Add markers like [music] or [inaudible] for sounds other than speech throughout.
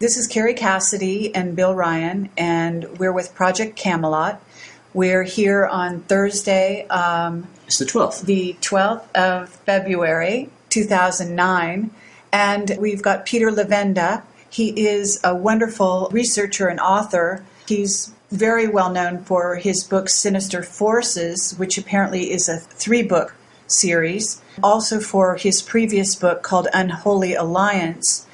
This is Kerry Cassidy and Bill Ryan, and we're with Project Camelot. We're here on Thursday. Um, it's the 12th. The 12th of February, 2009. And we've got Peter Levenda. He is a wonderful researcher and author. He's very well known for his book Sinister Forces, which apparently is a three book series. Also for his previous book called Unholy Alliance,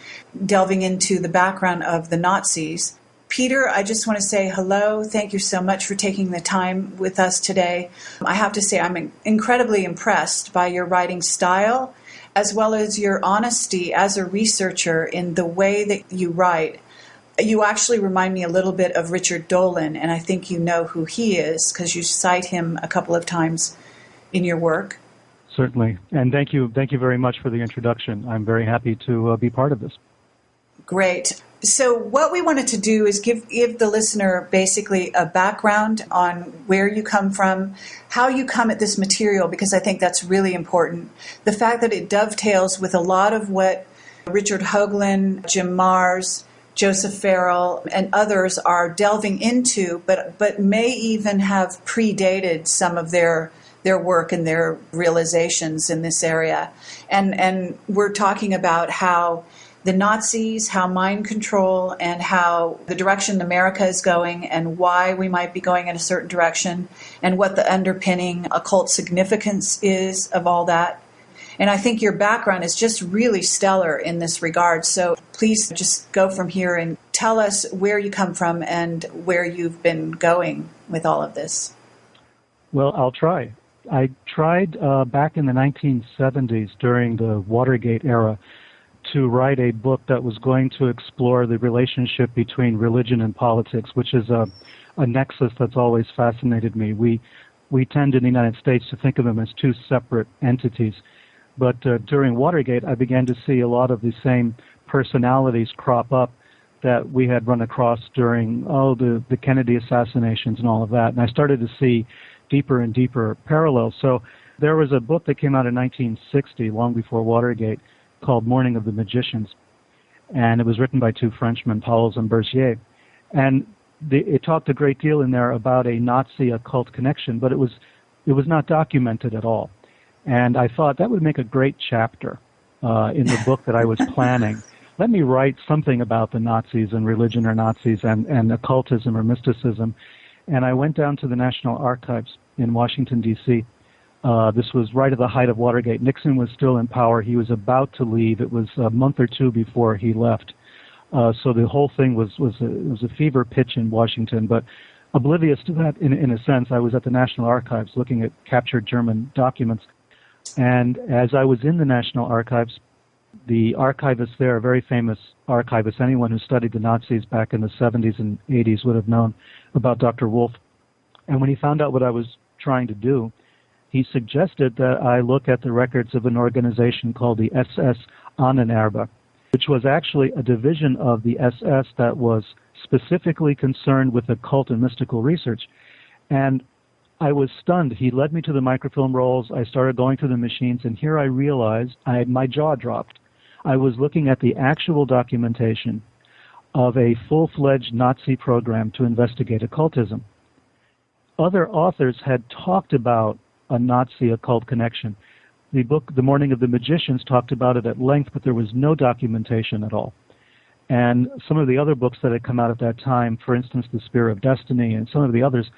delving into the background of the Nazis. Peter, I just want to say hello. Thank you so much for taking the time with us today. I have to say, I'm incredibly impressed by your writing style as well as your honesty as a researcher in the way that you write. You actually remind me a little bit of Richard Dolan, and I think you know who he is because you cite him a couple of times in your work. Certainly, and thank you, thank you very much for the introduction. I'm very happy to uh, be part of this. Great. So, what we wanted to do is give, give the listener basically a background on where you come from, how you come at this material, because I think that's really important. The fact that it dovetails with a lot of what Richard Hoagland, Jim Marrs, Joseph Farrell, and others are delving into, but, but may even have predated some of their their work and their realizations in this area. And and we're talking about how the Nazis, how mind control, and how the direction America is going, and why we might be going in a certain direction, and what the underpinning occult significance is of all that. And I think your background is just really stellar in this regard. So please just go from here and tell us where you come from and where you've been going with all of this. Well, I'll try. I tried uh, back in the 1970s during the Watergate era to write a book that was going to explore the relationship between religion and politics, which is a, a nexus that's always fascinated me. We we tend in the United States to think of them as two separate entities, but uh, during Watergate, I began to see a lot of the same personalities crop up that we had run across during oh the the Kennedy assassinations and all of that, and I started to see deeper and deeper parallels. So there was a book that came out in 1960, long before Watergate called Morning of the Magicians, and it was written by two Frenchmen, Pauwels and Bergier, and the, it talked a great deal in there about a Nazi occult connection, but it was it was not documented at all, and I thought that would make a great chapter uh, in the [laughs] book that I was planning. Let me write something about the Nazis and religion or Nazis and, and occultism or mysticism. And I went down to the National Archives in Washington, D.C., uh, this was right at the height of Watergate. Nixon was still in power. He was about to leave. It was a month or two before he left. Uh, so the whole thing was was a, was a fever pitch in Washington. But oblivious to that, in in a sense, I was at the National Archives looking at captured German documents. And as I was in the National Archives, the archivist there, a very famous archivist, anyone who studied the Nazis back in the 70s and 80s would have known about Dr. Wolf. And when he found out what I was trying to do, he suggested that I look at the records of an organization called the SS Ahnenerbe, which was actually a division of the SS that was specifically concerned with occult and mystical research. And I was stunned. He led me to the microfilm rolls. I started going through the machines, and here I realized I, had my jaw dropped. I was looking at the actual documentation of a full fledged Nazi program to investigate occultism. Other authors had talked about a Nazi occult connection. The book, The Morning of the Magicians, talked about it at length, but there was no documentation at all. And some of the other books that had come out at that time, for instance, The Spear of Destiny and some of the others,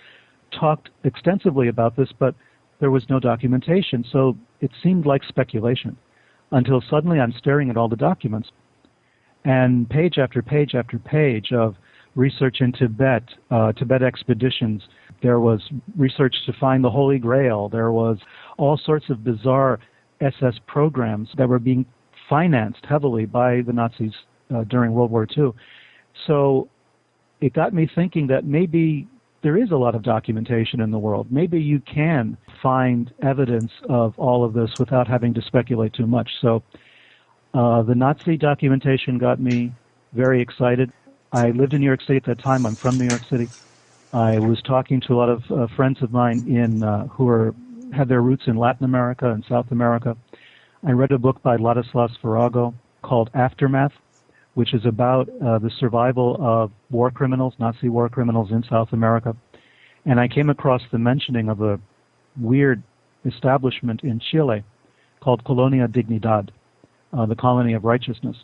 talked extensively about this, but there was no documentation. So it seemed like speculation until suddenly I'm staring at all the documents. And page after page after page of research in Tibet, uh, Tibet expeditions. There was research to find the Holy Grail. There was all sorts of bizarre SS programs that were being financed heavily by the Nazis uh, during World War II. So it got me thinking that maybe there is a lot of documentation in the world. Maybe you can find evidence of all of this without having to speculate too much. So uh, the Nazi documentation got me very excited. I lived in New York City at that time. I'm from New York City. I was talking to a lot of uh, friends of mine in uh, who are had their roots in Latin America and South America. I read a book by Ladislas Farago called Aftermath, which is about uh, the survival of war criminals, Nazi war criminals in South America. And I came across the mentioning of a weird establishment in Chile called Colonia Dignidad, uh, the colony of righteousness.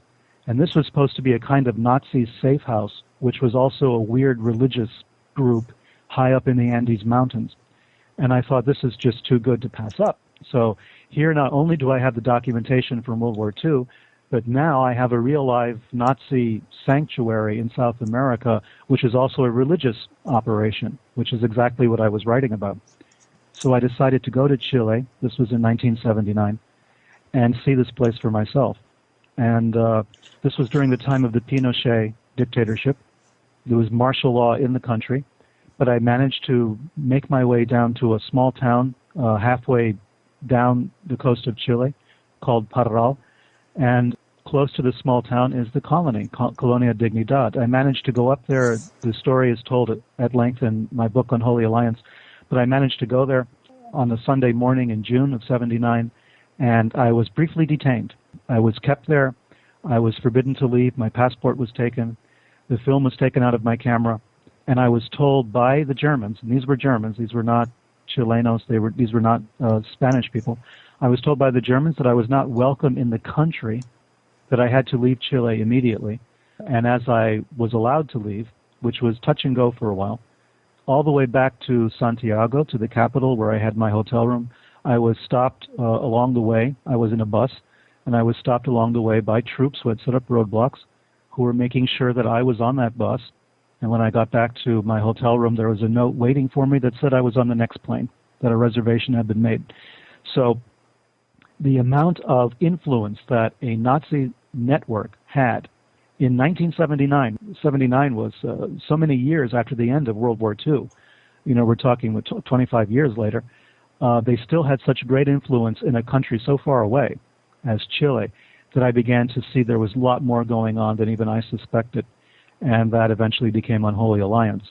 And this was supposed to be a kind of Nazi safe house, which was also a weird religious group high up in the Andes Mountains. And I thought this is just too good to pass up. So here not only do I have the documentation from World War II, but now I have a real live Nazi sanctuary in South America, which is also a religious operation, which is exactly what I was writing about. So I decided to go to Chile. This was in 1979 and see this place for myself. And uh, this was during the time of the Pinochet dictatorship. There was martial law in the country, but I managed to make my way down to a small town uh, halfway down the coast of Chile called Parral. And close to the small town is the colony, Colonia Dignidad. I managed to go up there. The story is told at length in my book Unholy Alliance. But I managed to go there on a Sunday morning in June of 79 and I was briefly detained. I was kept there. I was forbidden to leave. My passport was taken. The film was taken out of my camera, and I was told by the Germans, and these were Germans. These were not Chilenos. They were these were not uh, Spanish people. I was told by the Germans that I was not welcome in the country, that I had to leave Chile immediately. And as I was allowed to leave, which was touch and go for a while, all the way back to Santiago, to the capital where I had my hotel room, I was stopped uh, along the way. I was in a bus, and I was stopped along the way by troops who had set up roadblocks, who were making sure that I was on that bus. And when I got back to my hotel room, there was a note waiting for me that said I was on the next plane, that a reservation had been made. So the amount of influence that a Nazi network had in 1979, 79 was uh, so many years after the end of World War II. You know, we're talking 25 years later uh, they still had such great influence in a country so far away as Chile that I began to see there was a lot more going on than even I suspected, and that eventually became Unholy Alliance.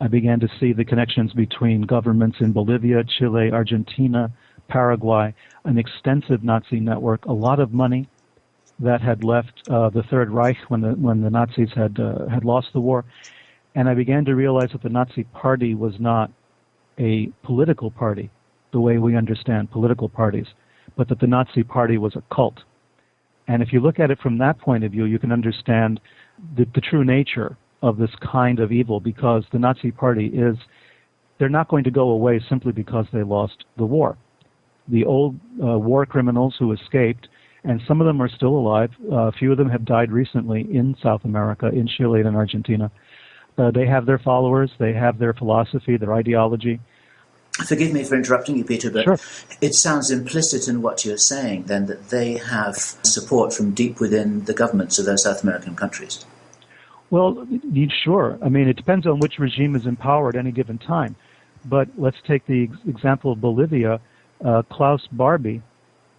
I began to see the connections between governments in Bolivia, Chile, Argentina, Paraguay, an extensive Nazi network, a lot of money that had left uh, the Third Reich when the when the Nazis had uh, had lost the war, and I began to realize that the Nazi Party was not a political party the way we understand political parties, but that the Nazi Party was a cult. And if you look at it from that point of view, you can understand the, the true nature of this kind of evil because the Nazi Party is, they're not going to go away simply because they lost the war. The old uh, war criminals who escaped, and some of them are still alive, uh, a few of them have died recently in South America, in Chile and Argentina. Uh, they have their followers, they have their philosophy, their ideology, Forgive me for interrupting you, Peter, but sure. it sounds implicit in what you're saying then that they have support from deep within the governments of those South American countries. Well, sure. I mean, it depends on which regime is in power at any given time. But let's take the example of Bolivia. Uh, Klaus Barbie,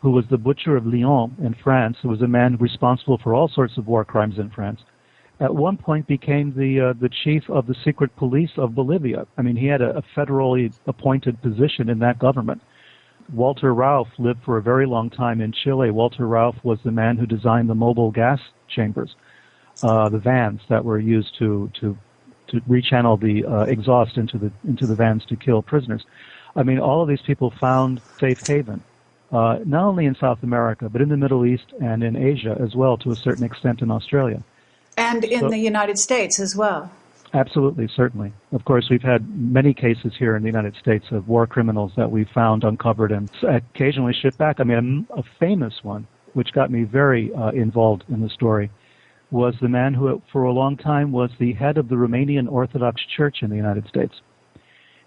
who was the butcher of Lyon in France, who was a man responsible for all sorts of war crimes in France, at one point became the uh, the chief of the secret police of Bolivia. I mean, he had a, a federally appointed position in that government. Walter Rauff lived for a very long time in Chile. Walter Rauff was the man who designed the mobile gas chambers, uh, the vans that were used to to to rechannel the uh, exhaust into the into the vans to kill prisoners. I mean, all of these people found safe haven, uh, not only in South America but in the Middle East and in Asia as well, to a certain extent in Australia. And in so, the United States as well. Absolutely, certainly. Of course, we've had many cases here in the United States of war criminals that we found uncovered and occasionally shipped back. I mean, a, a famous one, which got me very uh, involved in the story, was the man who, for a long time, was the head of the Romanian Orthodox Church in the United States.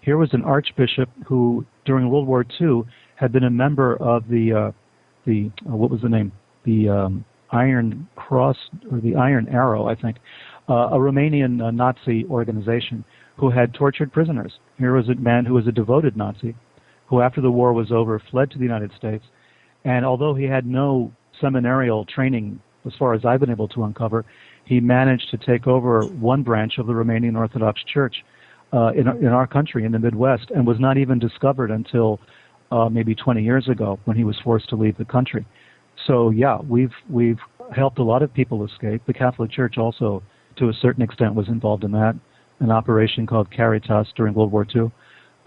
Here was an archbishop who, during World War II, had been a member of the uh, the uh, what was the name the um, Iron Cross or the Iron Arrow, I think, uh, a Romanian uh, Nazi organization who had tortured prisoners. Here was a man who was a devoted Nazi, who after the war was over fled to the United States, and although he had no seminarial training, as far as I've been able to uncover, he managed to take over one branch of the Romanian Orthodox Church uh, in, in our country, in the Midwest, and was not even discovered until uh, maybe 20 years ago when he was forced to leave the country. So yeah, we've we've helped a lot of people escape. The Catholic Church also, to a certain extent, was involved in that. An operation called Caritas during World War II,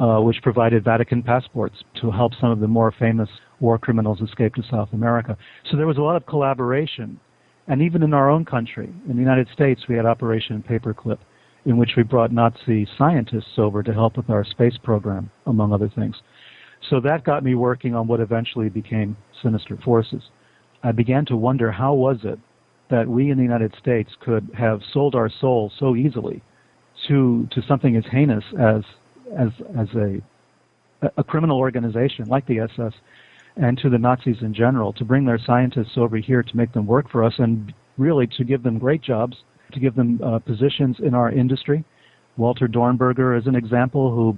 uh, which provided Vatican passports to help some of the more famous war criminals escape to South America. So there was a lot of collaboration. And even in our own country, in the United States, we had Operation Paperclip, in which we brought Nazi scientists over to help with our space program, among other things. So that got me working on what eventually became Sinister Forces. I began to wonder how was it that we in the United States could have sold our soul so easily to to something as heinous as as as a a criminal organization like the SS and to the Nazis in general to bring their scientists over here to make them work for us and really to give them great jobs, to give them uh, positions in our industry. Walter Dornberger is an example who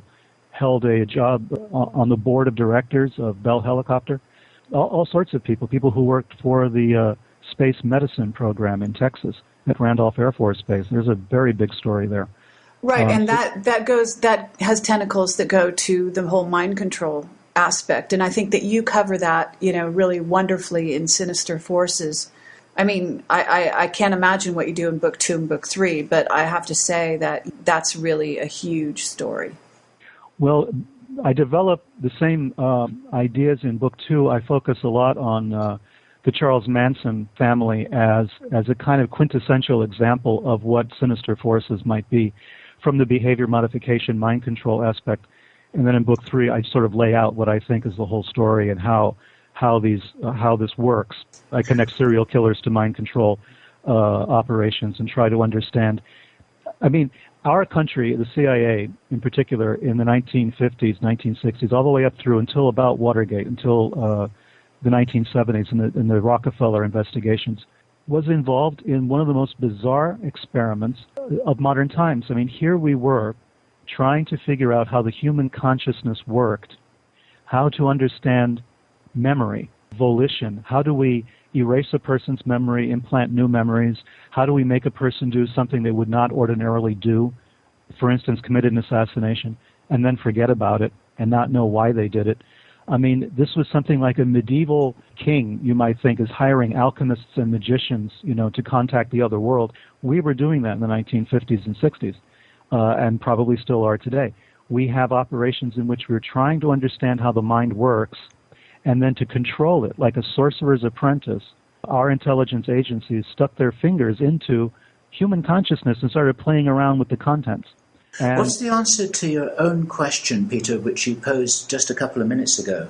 held a job on the board of directors of Bell Helicopter. All, all sorts of people, people who worked for the uh, space medicine program in Texas at Randolph Air Force Base. There's a very big story there. Right, uh, and that that goes that has tentacles that go to the whole mind control aspect, and I think that you cover that, you know, really wonderfully in Sinister Forces. I mean, I, I, I, can't imagine what you do in book two and book three, but I have to say that that's really a huge story. Well, I develop the same uh, ideas in book two. I focus a lot on uh, the Charles Manson family as as a kind of quintessential example of what sinister forces might be, from the behavior modification, mind control aspect, and then in book three, I sort of lay out what I think is the whole story and how how these uh, how this works. I connect serial killers to mind control uh, operations and try to understand. I mean, our country, the CIA in particular, in the 1950s, 1960s, all the way up through until about Watergate, until uh, the 1970s and the, the Rockefeller investigations, was involved in one of the most bizarre experiments of modern times. I mean, here we were trying to figure out how the human consciousness worked, how to understand memory, volition, how do we erase a person's memory, implant new memories? How do we make a person do something they would not ordinarily do? For instance, commit an assassination and then forget about it and not know why they did it. I mean, this was something like a medieval king, you might think, is hiring alchemists and magicians, you know, to contact the other world. We were doing that in the 1950s and 60s, uh, and probably still are today. We have operations in which we're trying to understand how the mind works and then to control it like a sorcerer's apprentice, our intelligence agencies stuck their fingers into human consciousness and started playing around with the contents. And What's the answer to your own question, Peter, which you posed just a couple of minutes ago,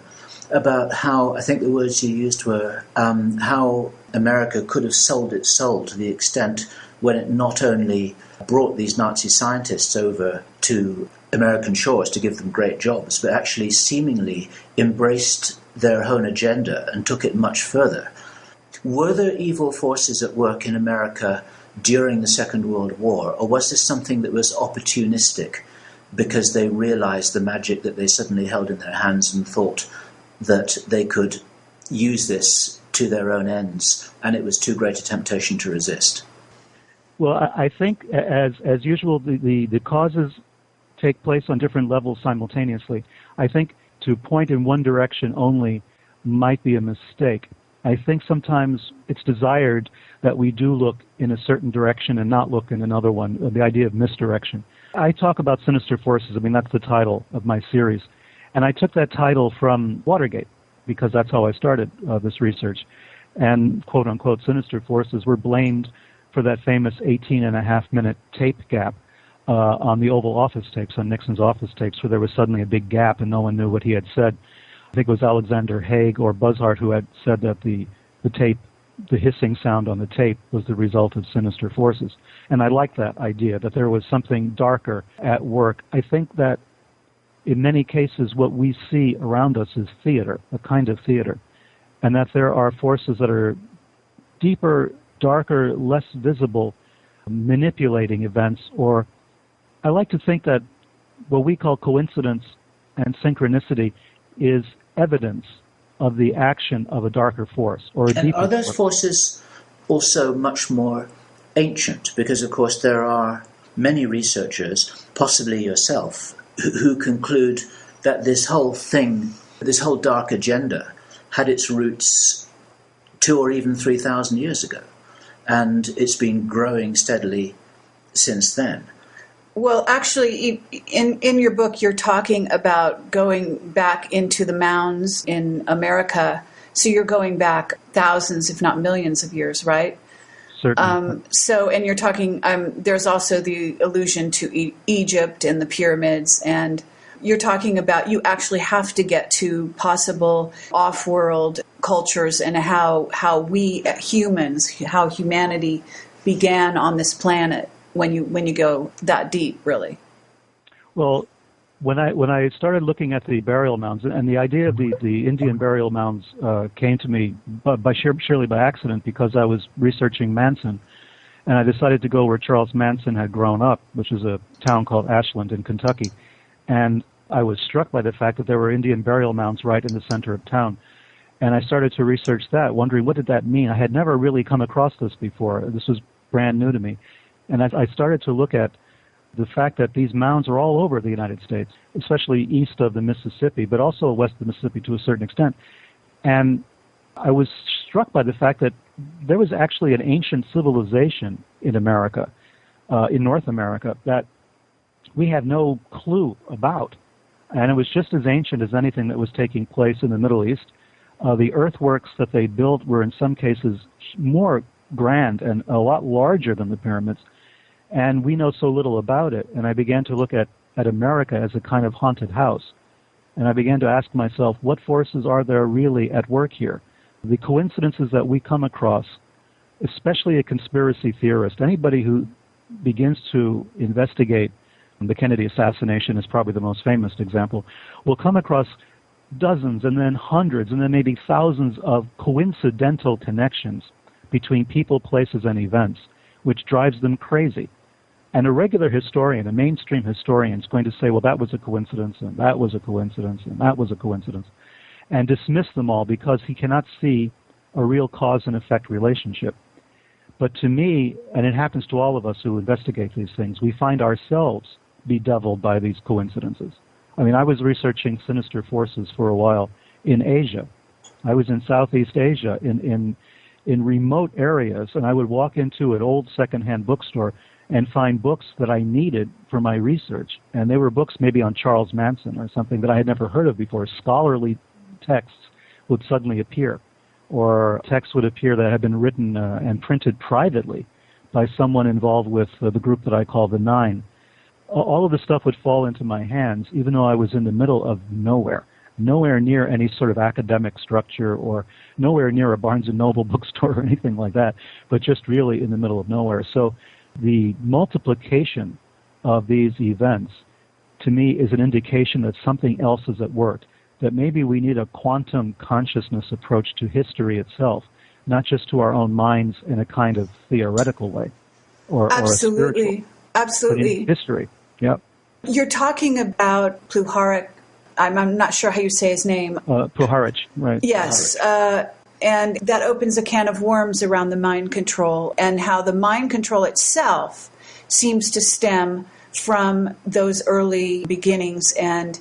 about how I think the words you used were um, how America could have sold its soul to the extent when it not only brought these Nazi scientists over to American shores to give them great jobs, but actually seemingly embraced their own agenda and took it much further. Were there evil forces at work in America during the Second World War, or was this something that was opportunistic because they realized the magic that they suddenly held in their hands and thought that they could use this to their own ends, and it was too great a temptation to resist? Well, I think, as as usual, the, the, the causes take place on different levels simultaneously. I think to point in one direction only might be a mistake. I think sometimes it's desired that we do look in a certain direction and not look in another one, uh, the idea of misdirection. I talk about sinister forces. I mean, that's the title of my series. And I took that title from Watergate because that's how I started uh, this research. And quote unquote, sinister forces were blamed for that famous 18 and a half minute tape gap Uh, on the Oval Office tapes, on Nixon's office tapes, where there was suddenly a big gap and no one knew what he had said. I think it was Alexander Haig or Buzhardt who had said that the, the tape, the hissing sound on the tape was the result of sinister forces. And I like that idea, that there was something darker at work. I think that in many cases what we see around us is theater, a kind of theater, and that there are forces that are deeper, darker, less visible, manipulating events or I like to think that what we call coincidence and synchronicity is evidence of the action of a darker force or a and deeper are those force. forces also much more ancient? Because of course there are many researchers, possibly yourself, who, who conclude that this whole thing, this whole dark agenda, had its roots two or even 3,000 years ago. And it's been growing steadily since then. Well, actually, in, in your book, you're talking about going back into the mounds in America. So you're going back thousands, if not millions of years, right? Certainly. Um, so, and you're talking, um, there's also the allusion to e- Egypt and the pyramids and you're talking about you actually have to get to possible off-world cultures and how how we humans how humanity began on this planet when you when you go that deep really well when I when I started looking at the burial mounds and the idea of the, the Indian burial mounds uh, came to me by, by surely by accident because I was researching Manson, and I decided to go where Charles Manson had grown up, which is a town called Ashland in Kentucky, and I was struck by the fact that there were Indian burial mounds right in the center of town. And I started to research that, wondering what did that mean. I had never really come across this before. This was brand new to me. And as I started to look at the fact that these mounds are all over the United States, especially east of the Mississippi, but also west of the Mississippi to a certain extent. And I was struck by the fact that there was actually an ancient civilization in America, uh, in North America, that we had no clue about. And it was just as ancient as anything that was taking place in the Middle East. Uh, the earthworks that they built were in some cases more grand and a lot larger than the pyramids. And we know so little about it. And I began to look at, at America as a kind of haunted house. And I began to ask myself, what forces are there really at work here? The coincidences that we come across, especially a conspiracy theorist, anybody who begins to investigate the Kennedy assassination is probably the most famous example, will come across dozens and then hundreds and then maybe thousands of coincidental connections between people, places, and events, which drives them crazy. And a regular historian, a mainstream historian, is going to say, well, that was a coincidence, and that was a coincidence, and that was a coincidence, and dismiss them all because he cannot see a real cause and effect relationship. But to me, and it happens to all of us who investigate these things, we find ourselves bedeviled by these coincidences. I mean, I was researching sinister forces for a while in Asia. I was in Southeast Asia in, in, in remote areas, and I would walk into an old secondhand bookstore and find books that I needed for my research. And they were books maybe on Charles Manson or something that I had never heard of before. Scholarly texts would suddenly appear, or texts would appear that had been written uh, and printed privately by someone involved with uh, the group that I call the Nine all of the stuff would fall into my hands, even though I was in the middle of nowhere, nowhere near any sort of academic structure or nowhere near a Barnes and Noble [laughs] bookstore or anything like that, but just really in the middle of nowhere. So the multiplication of these events to me is an indication that something else is at work, that maybe we need a quantum consciousness approach to history itself, not just to our own minds in a kind of theoretical way or, Absolutely. or a spiritual. Absolutely. history. Yep. You're talking about Pluharic. I'm, I'm not sure how you say his name. Uh, Puharich, right. Yes. Uh, and that opens a can of worms around the mind control and how the mind control itself seems to stem from those early beginnings and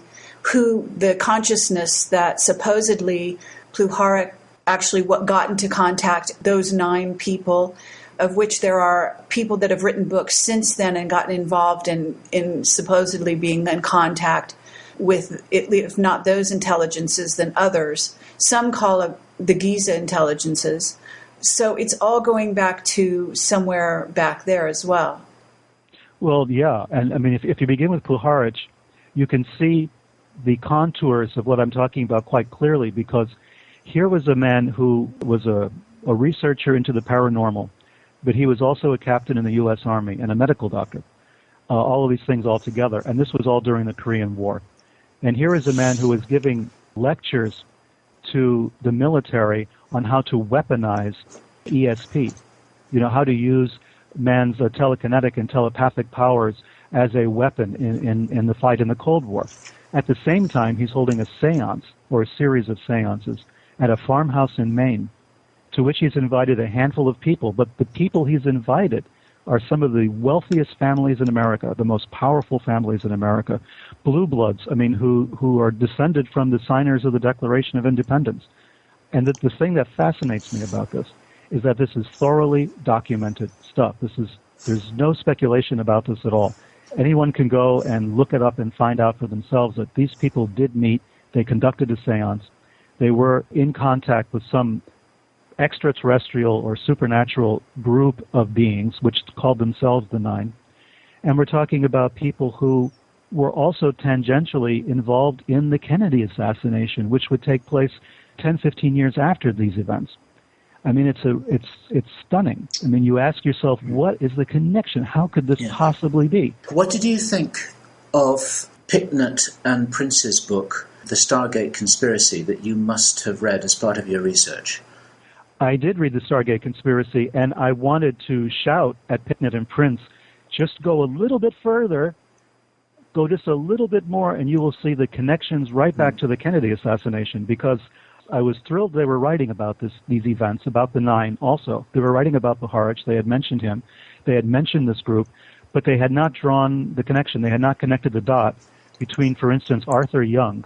who the consciousness that supposedly Pluharic actually what got into contact those nine people of which there are people that have written books since then and gotten involved in, in supposedly being in contact with, if not those intelligences, then others. Some call it the Giza intelligences. So it's all going back to somewhere back there as well. Well, yeah. And I mean, if, if you begin with Puharich, you can see the contours of what I'm talking about quite clearly because here was a man who was a, a researcher into the paranormal but he was also a captain in the U.S. Army and a medical doctor. Uh, all of these things all together. And this was all during the Korean War. And here is a man who is giving lectures to the military on how to weaponize ESP. You know, how to use man's uh, telekinetic and telepathic powers as a weapon in, in, in the fight in the Cold War. At the same time, he's holding a seance or a series of seances at a farmhouse in Maine to which he's invited a handful of people. But the people he's invited are some of the wealthiest families in America, the most powerful families in America, blue bloods, I mean, who, who are descended from the signers of the Declaration of Independence. And the, the thing that fascinates me about this is that this is thoroughly documented stuff. This is there's no speculation about this at all. Anyone can go and look it up and find out for themselves that these people did meet. They conducted a seance. They were in contact with some extraterrestrial or supernatural group of beings, which called themselves the Nine. And we're talking about people who were also tangentially involved in the Kennedy assassination, which would take place 10, 15 years after these events. I mean, it's a, it's, it's stunning. I mean, you ask yourself, mm-hmm. what is the connection? How could this yeah. possibly be? What did you think of Picknett and Prince's book, The Stargate Conspiracy, that you must have read as part of your research? I did read the Stargate Conspiracy, and I wanted to shout at Picknett and Prince, just go a little bit further, go just a little bit more, and you will see the connections right back hmm. to the Kennedy assassination. Because I was thrilled they were writing about this, these events, about the Nine also. They were writing about Puharich. They had mentioned him. They had mentioned this group, but they had not drawn the connection. They had not connected the dot between, for instance, Arthur Young,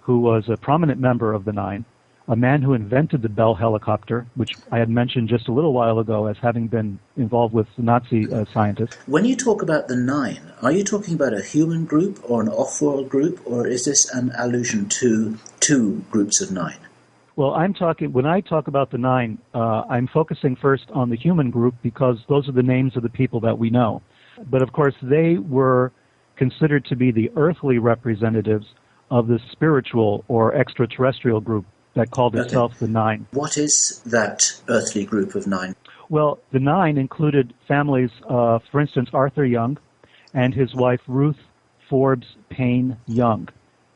who was a prominent member of the Nine, a man who invented the Bell helicopter, which I had mentioned just a little while ago as having been involved with Nazi uh, scientists. When you talk about the Nine, are you talking about a human group or an off-world group, or is this an allusion to two groups of nine? Well, I'm talking, when I talk about the nine, uh, I'm focusing first on the human group because those are the names of the people that we know. But of course, they were considered to be the earthly representatives of the spiritual or extraterrestrial group that called itself the Nine. What is that earthly group of nine? Well, the Nine included families, uh, for instance, Arthur Young and his wife Ruth Forbes Paine Young,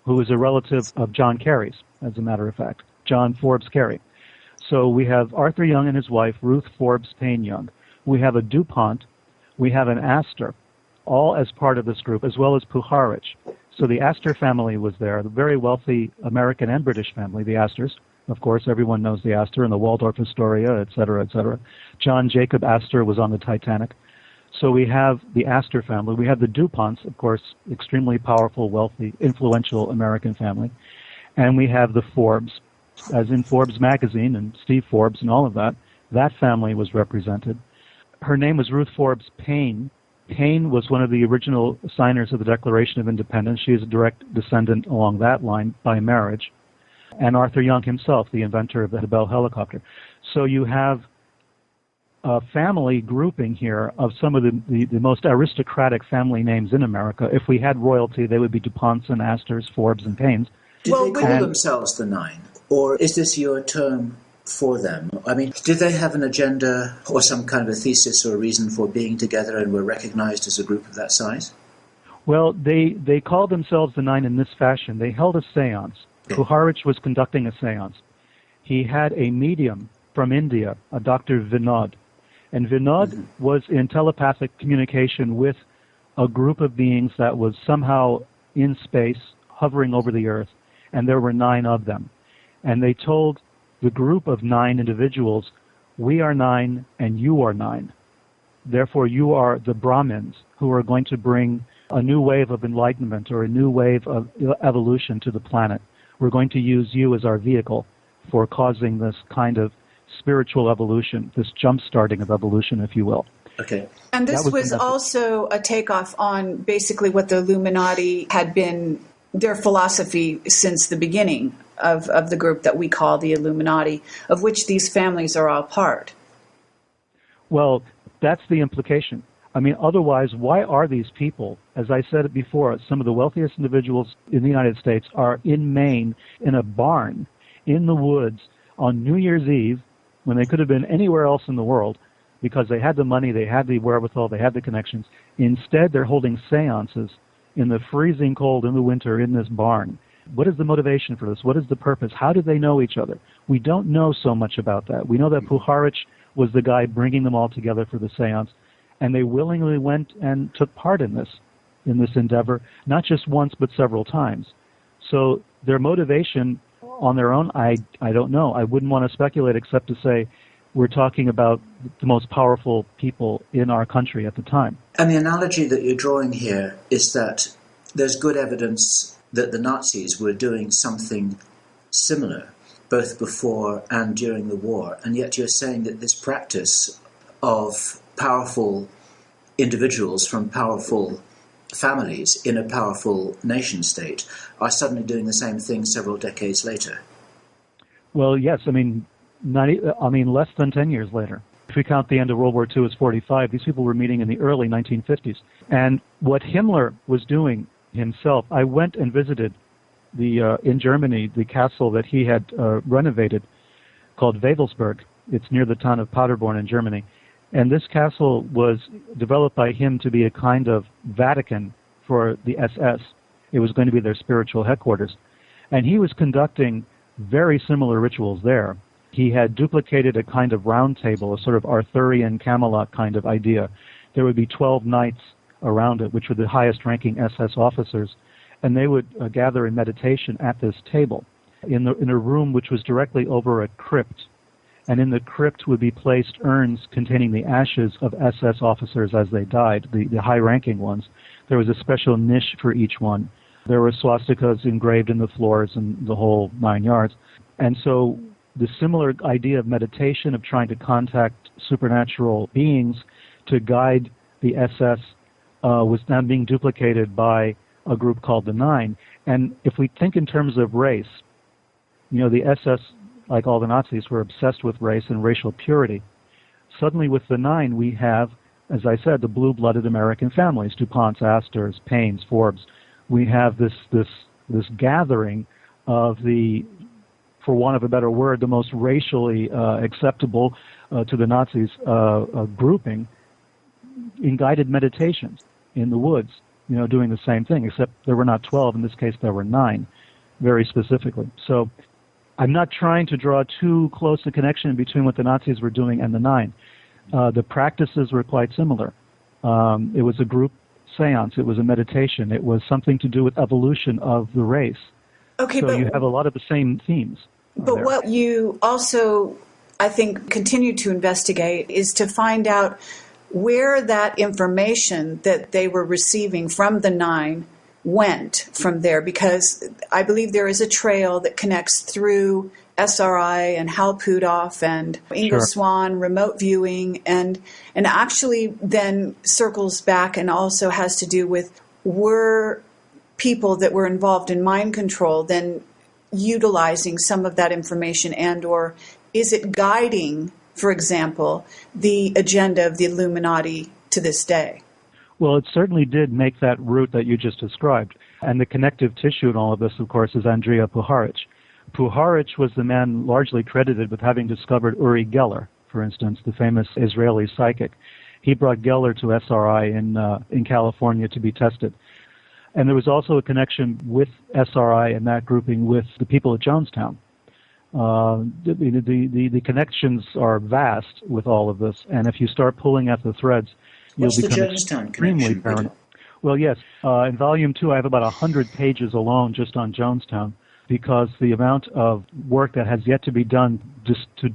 who is a relative of John Kerry's, as a matter of fact. John Forbes Kerry. So we have Arthur Young and his wife, Ruth Forbes Paine Young. We have a DuPont. We have an Astor, all as part of this group, as well as Puharich. So the Astor family was there, the very wealthy American and British family, the Astors. Of course, everyone knows the Astor and the Waldorf Astoria, et cetera, et cetera. John Jacob Astor was on the Titanic. So we have the Astor family. We have the DuPonts, of course, extremely powerful, wealthy, influential American family. And we have the Forbes as in Forbes magazine and Steve Forbes and all of that, that family was represented. Her name was Ruth Forbes Paine. Paine was one of the original signers of the Declaration of Independence. She is a direct descendant along that line by marriage. And Arthur Young himself, the inventor of the Bell helicopter. So you have a family grouping here of some of the, the, the, most aristocratic family names in America. If we had royalty, they would be DuPonts and Astors, Forbes and Paines. Did well, they call and, themselves the Nine? Or is this your term for them? I mean, did they have an agenda or some kind of a thesis or a reason for being together and were recognized as a group of that size? Well, they, they called themselves the Nine in this fashion. They held a seance. Okay. Puharich was conducting a seance. He had a medium from India, a Dr. Vinod. And Vinod mm-hmm. was in telepathic communication with a group of beings that was somehow in space, hovering over the earth, and there were nine of them and they told the group of nine individuals, we are nine and you are nine. Therefore, you are the Brahmins who are going to bring a new wave of enlightenment or a new wave of evolution to the planet. We're going to use you as our vehicle for causing this kind of spiritual evolution, this jump starting of evolution, if you will. Okay. And this was, was also a takeoff on basically what the Illuminati had been their philosophy since the beginning of, of the group that we call the Illuminati, of which these families are all part. Well, that's the implication. I mean, otherwise, why are these people, as I said before, some of the wealthiest individuals in the United States are in Maine in a barn in the woods on New Year's Eve when they could have been anywhere else in the world because they had the money, they had the wherewithal, they had the connections. Instead, they're holding seances in the freezing cold in the winter in this barn. What is the motivation for this? What is the purpose? How do they know each other? We don't know so much about that. We know that Puharich was the guy bringing them all together for the seance, and they willingly went and took part in this, in this endeavor, not just once but several times. So their motivation on their own, I, I don't know. I wouldn't want to speculate except to say we're talking about the most powerful people in our country at the time. And the analogy that you're drawing here is that there's good evidence that the Nazis were doing something similar, both before and during the war, and yet you're saying that this practice of powerful individuals from powerful families in a powerful nation state are suddenly doing the same thing several decades later. Well, yes, I mean, 90, I mean, less than 10 years later. If we count the end of World War II as 45, these people were meeting in the early 1950s. And what Himmler was doing himself, I went and visited the uh, in Germany the castle that he had uh, renovated called Wewelsburg. It's near the town of Paderborn in Germany. And this castle was developed by him to be a kind of Vatican for the SS. It was going to be their spiritual headquarters. And he was conducting very similar rituals there. He had duplicated a kind of round table, a sort of Arthurian Camelot kind of idea. There would be 12 knights around it, which were the highest ranking SS officers, and they would uh, gather in meditation at this table in, the, in a room which was directly over a crypt. And in the crypt would be placed urns containing the ashes of SS officers as they died, the, the high ranking ones. There was a special niche for each one. There were swastikas engraved in the floors and the whole nine yards. And so the similar idea of meditation, of trying to contact supernatural beings to guide the SS, uh, was now being duplicated by a group called the Nine. And if we think in terms of race, you know, the SS, like all the Nazis, were obsessed with race and racial purity. Suddenly, with the Nine, we have, as I said, the blue-blooded American families: DuPonts, Astors, Paines, Forbes. We have this this this gathering of the for want of a better word, the most racially uh, acceptable uh, to the Nazis uh, uh, grouping in guided meditations in the woods, you know, doing the same thing, except there were not 12. In this case, there were nine, very specifically. So I'm not trying to draw too close a connection between what the Nazis were doing and the nine. Uh, the practices were quite similar. Um, it was a group seance. It was a meditation. It was something to do with evolution of the race. Okay, so but you have a lot of the same themes. But there. what you also, I think, continue to investigate is to find out where that information that they were receiving from the nine went from there, because I believe there is a trail that connects through SRI and Hal Puthoff and Ingo Sure. Swann, remote viewing, and and actually then circles back and also has to do with were people that were involved in mind control then utilizing some of that information and or is it guiding for example the agenda of the illuminati to this day Well, it certainly did make that route that you just described. And the connective tissue in all of this, of course, is Andrija Puharich. Puharich was the man largely credited with having discovered Uri Geller, for instance, the famous Israeli psychic. He brought Geller to SRI in, uh, in California to be tested. And there was also a connection with SRI and that grouping with the people at Jonestown. Uh, the, the, the, the connections are vast with all of this, and if you start pulling at the threads, you'll What's become extremely paranoid. Well, yes. Uh, in volume two, I have about 100 pages alone just on Jonestown because the amount of work that has yet to be done just to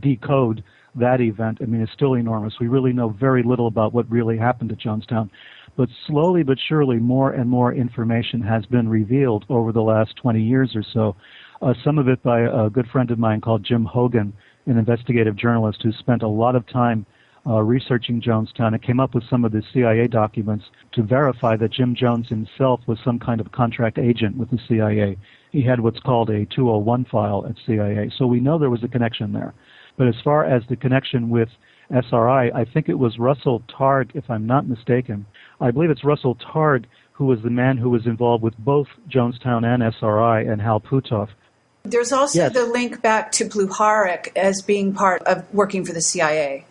decode that event, I mean, is still enormous. We really know very little about what really happened at Jonestown. But slowly but surely, more and more information has been revealed over the last 20 years or so. Uh, some of it by a good friend of mine called Jim Hogan, an investigative journalist who spent a lot of time uh, researching Jonestown and came up with some of the CIA documents to verify that Jim Jones himself was some kind of contract agent with the CIA. He had what's called a 201 file at CIA. So we know there was a connection there. But as far as the connection with SRI, I think it was Russell Targ, if I'm not mistaken. I believe it's Russell Targ who was the man who was involved with both Jonestown and SRI and Hal Puthoff. There's also Yes. the link back to Pluharic as being part of working for the cia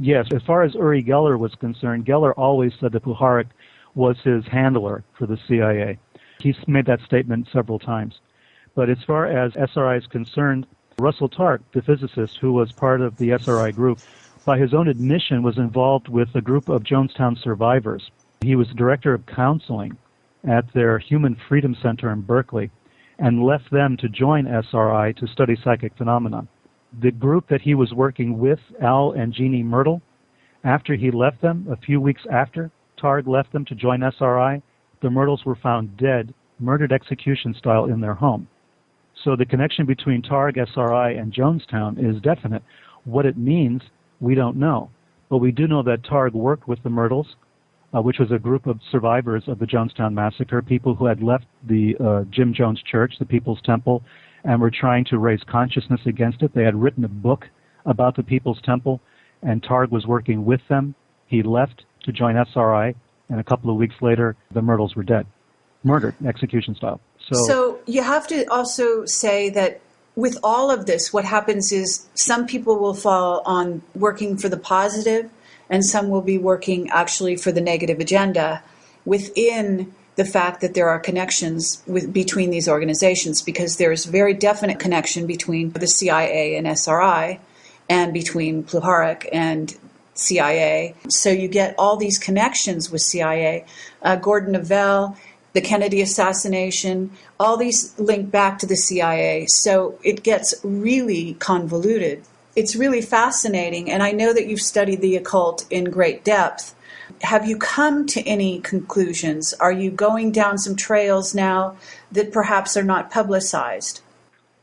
Yes, as far as Uri Geller was concerned, Geller always said that Puharich was his handler for the CIA. He's made that statement several times. But as far as SRI is concerned, Russell Targ, the physicist who was part of the SRI group, by his own admission was involved with a group of Jonestown survivors. He was director of counseling at their Human Freedom Center in Berkeley and left them to join SRI to study psychic phenomena the group that he was working with, Al and Jeannie Mertle, after he left them, a few weeks after Targ left them to join SRI, the Mertles were found dead, murdered execution style in their home. So the connection between Targ, SRI, and Jonestown is definite. What it means, we don't know. But we do know that Targ worked with the Mertles, uh, which was a group of survivors of the Jonestown Massacre, people who had left the uh, Jim Jones Church, the People's Temple, and were trying to raise consciousness against it. They had written a book about the People's Temple, and Targ was working with them. He left to join SRI, and a couple of weeks later, the Mertles were dead, murdered, execution style. So, so you have to also say that with all of this, what happens is some people will fall on working for the positive, and some will be working actually for the negative agenda within the fact that there are connections with, between these organizations because there's very definite connection between the CIA and SRI and between Puharich and CIA. So you get all these connections with CIA. Uh, Gordon Novel, the Kennedy assassination, all these link back to the CIA. So it gets really convoluted. It's really fascinating, and I know that you've studied the occult in great depth. Have you come to any conclusions? Are you going down some trails now that perhaps are not publicized?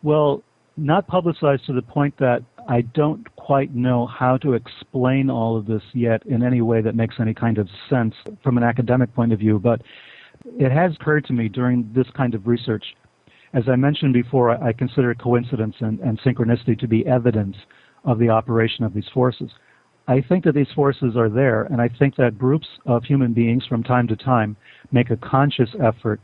Well, not publicized to the point that I don't quite know how to explain all of this yet in any way that makes any kind of sense from an academic point of view, but it has occurred to me during this kind of research. As I mentioned before, I consider coincidence and, and synchronicity to be evidence of the operation of these forces. I think that these forces are there, and I think that groups of human beings from time to time make a conscious effort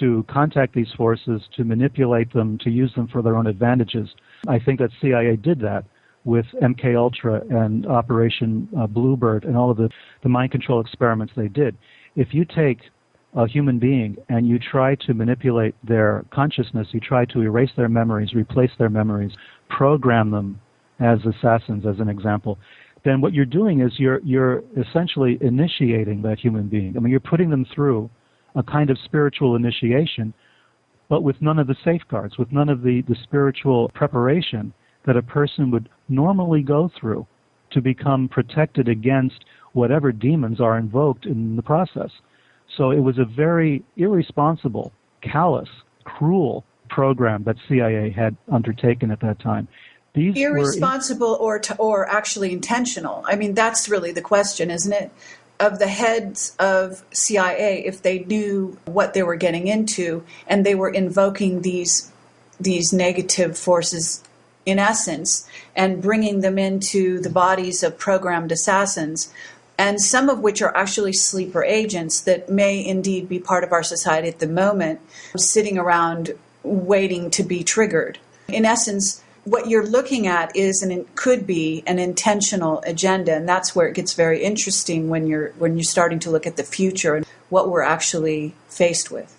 to contact these forces, to manipulate them, to use them for their own advantages. I think that CIA did that with MK Ultra and Operation uh, Bluebird and all of the, the mind control experiments they did. If you take a human being and you try to manipulate their consciousness, you try to erase their memories, replace their memories, program them as assassins, as an example, then what you're doing is you're you're essentially initiating that human being. I mean, you're putting them through a kind of spiritual initiation, but with none of the safeguards, with none of the, the spiritual preparation that a person would normally go through to become protected against whatever demons are invoked in the process. So it was a very irresponsible, callous, cruel program that CIA had undertaken at that time. These irresponsible or to, or actually intentional. I mean, that's really the question, isn't it? of the heads of CIA if they knew what they were getting into and they were invoking these these negative forces in essence and bringing them into the bodies of programmed assassins and some of which are actually sleeper agents that may indeed be part of our society at the moment sitting around waiting to be triggered in essence what you're looking at is and it could be an intentional agenda and that's where it gets very interesting when you're when you're starting to look at the future and what we're actually faced with.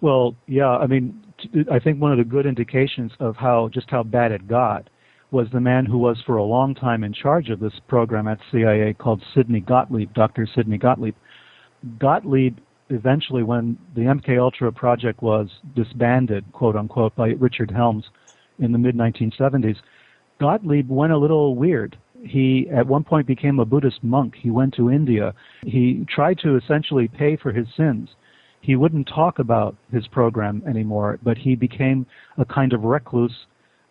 Well yeah i mean i think one of the good indications of how just how bad it got was the man who was for a long time in charge of this program at cia called sidney gottlieb dr sidney gottlieb. Gottlieb eventually when the mk ultra project was disbanded quote unquote by richard helms in the mid 1970s, Gottlieb went a little weird. He at one point became a Buddhist monk. He went to India. He tried to essentially pay for his sins. He wouldn't talk about his program anymore, but he became a kind of recluse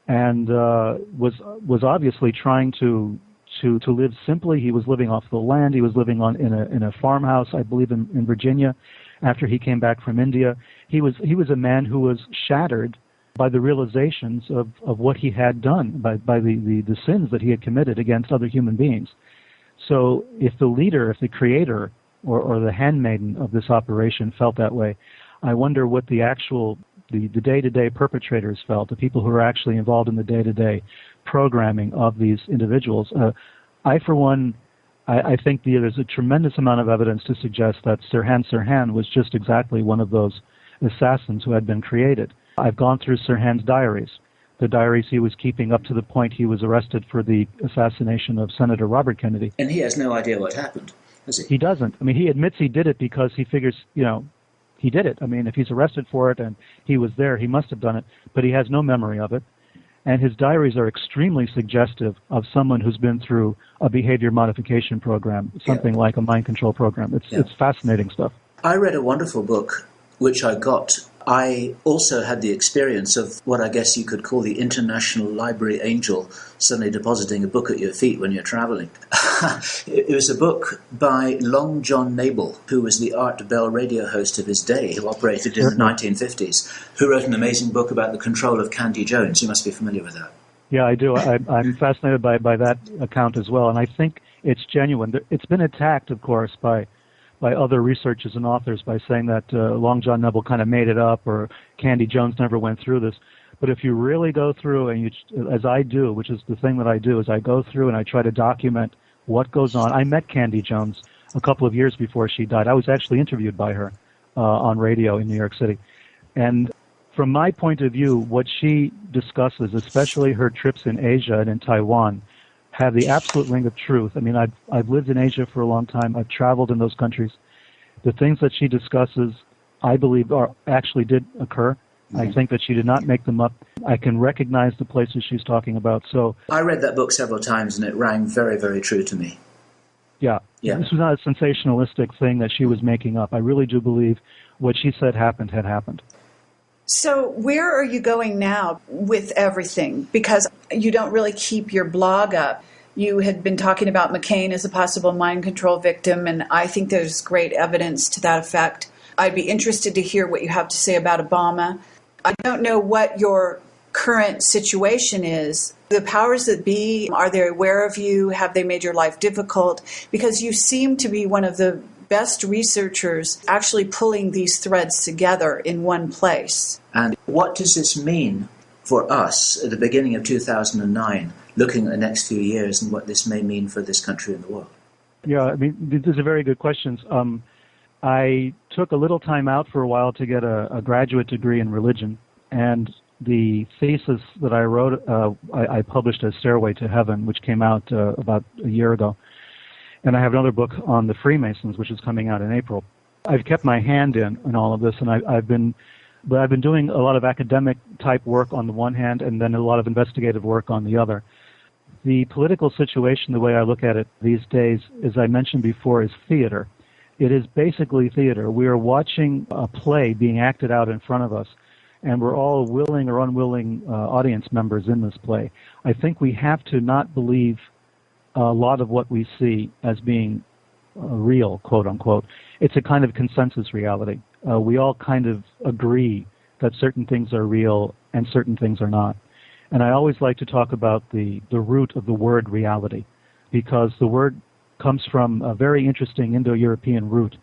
and uh, was was obviously trying to to to live simply. He was living off the land. He was living on in a in a farmhouse, I believe, in, in Virginia. After he came back from India, he was he was a man who was shattered by the realizations of, of what he had done, by, by the, the, the sins that he had committed against other human beings. So if the leader, if the creator, or, or the handmaiden of this operation felt that way, I wonder what the actual the, the day-to-day perpetrators felt, the people who are actually involved in the day-to-day programming of these individuals. Uh, I, for one, I, I think the, there's a tremendous amount of evidence to suggest that Sirhan Sirhan was just exactly one of those assassins who had been created. I've gone through Sirhan's diaries, the diaries he was keeping up to the point he was arrested for the assassination of Senator Robert Kennedy. And he has no idea what happened, does he? He doesn't. I mean, he admits he did it because he figures, you know, he did it. I mean, if he's arrested for it and he was there, he must have done it, but he has no memory of it. And his diaries are extremely suggestive of someone who's been through a behavior modification program, something yeah. like a mind control program. It's, yeah. it's fascinating stuff. I read a wonderful book which I got I also had the experience of what I guess you could call the international library angel suddenly depositing a book at your feet when you're traveling. [laughs] it was a book by Long John Nebel, who was the Art Bell radio host of his day, who operated in the 1950s, who wrote an amazing book about the control of Candy Jones. You must be familiar with that. Yeah, I do. I, am fascinated by, by that account as well, and I think it's genuine. It's been attacked, of course, by by other researchers and authors by saying that uh, Long John Nebel kind of made it up or Candy Jones never went through this. But if you really go through and you, as I do, which is the thing that I do, is I go through and I try to document what goes on. I met Candy Jones a couple of years before she died. I was actually interviewed by her uh, on radio in New York City, and from my point of view, what she discusses, especially her trips in Asia and in Taiwan, have the absolute ring of truth. I mean, I've, I've lived in Asia for a long time. I've traveled in those countries. The things that she discusses, I believe, are actually did occur. Mm-hmm. I think that she did not make them up. I can recognize the places she's talking about. So I read that book several times, and it rang very, very true to me. Yeah, yeah. This was not a sensationalistic thing that she was making up. I really do believe what she said happened had happened. So, where are you going now with everything? Because you don't really keep your blog up. You had been talking about McCain as a possible mind control victim, and I think there's great evidence to that effect. I'd be interested to hear what you have to say about Obama. I don't know what your current situation is. The powers that be, are they aware of you? Have they made your life difficult? Because you seem to be one of the best researchers actually pulling these threads together in one place. And what does this mean for us at the beginning of 2009, looking at the next few years and what this may mean for this country and the world? Yeah, I mean, these are very good questions. Um, I took a little time out for a while to get a, a graduate degree in religion, and the thesis that I wrote, uh, I, I, published as Stairway to Heaven, which came out uh, about a year ago. And I have another book on the Freemasons, which is coming out in April. I've kept my hand in in all of this, and I, I've been, but I've been doing a lot of academic type work on the one hand, and then a lot of investigative work on the other. The political situation, the way I look at it these days, as I mentioned before, is theater. It is basically theater. We are watching a play being acted out in front of us, and we're all willing or unwilling uh, audience members in this play. I think we have to not believe a lot of what we see as being uh, real, quote unquote. It's a kind of consensus reality. Uh, we all kind of agree that certain things are real and certain things are not. And I always like to talk about the, the root of the word reality because the word comes from a very interesting Indo European root,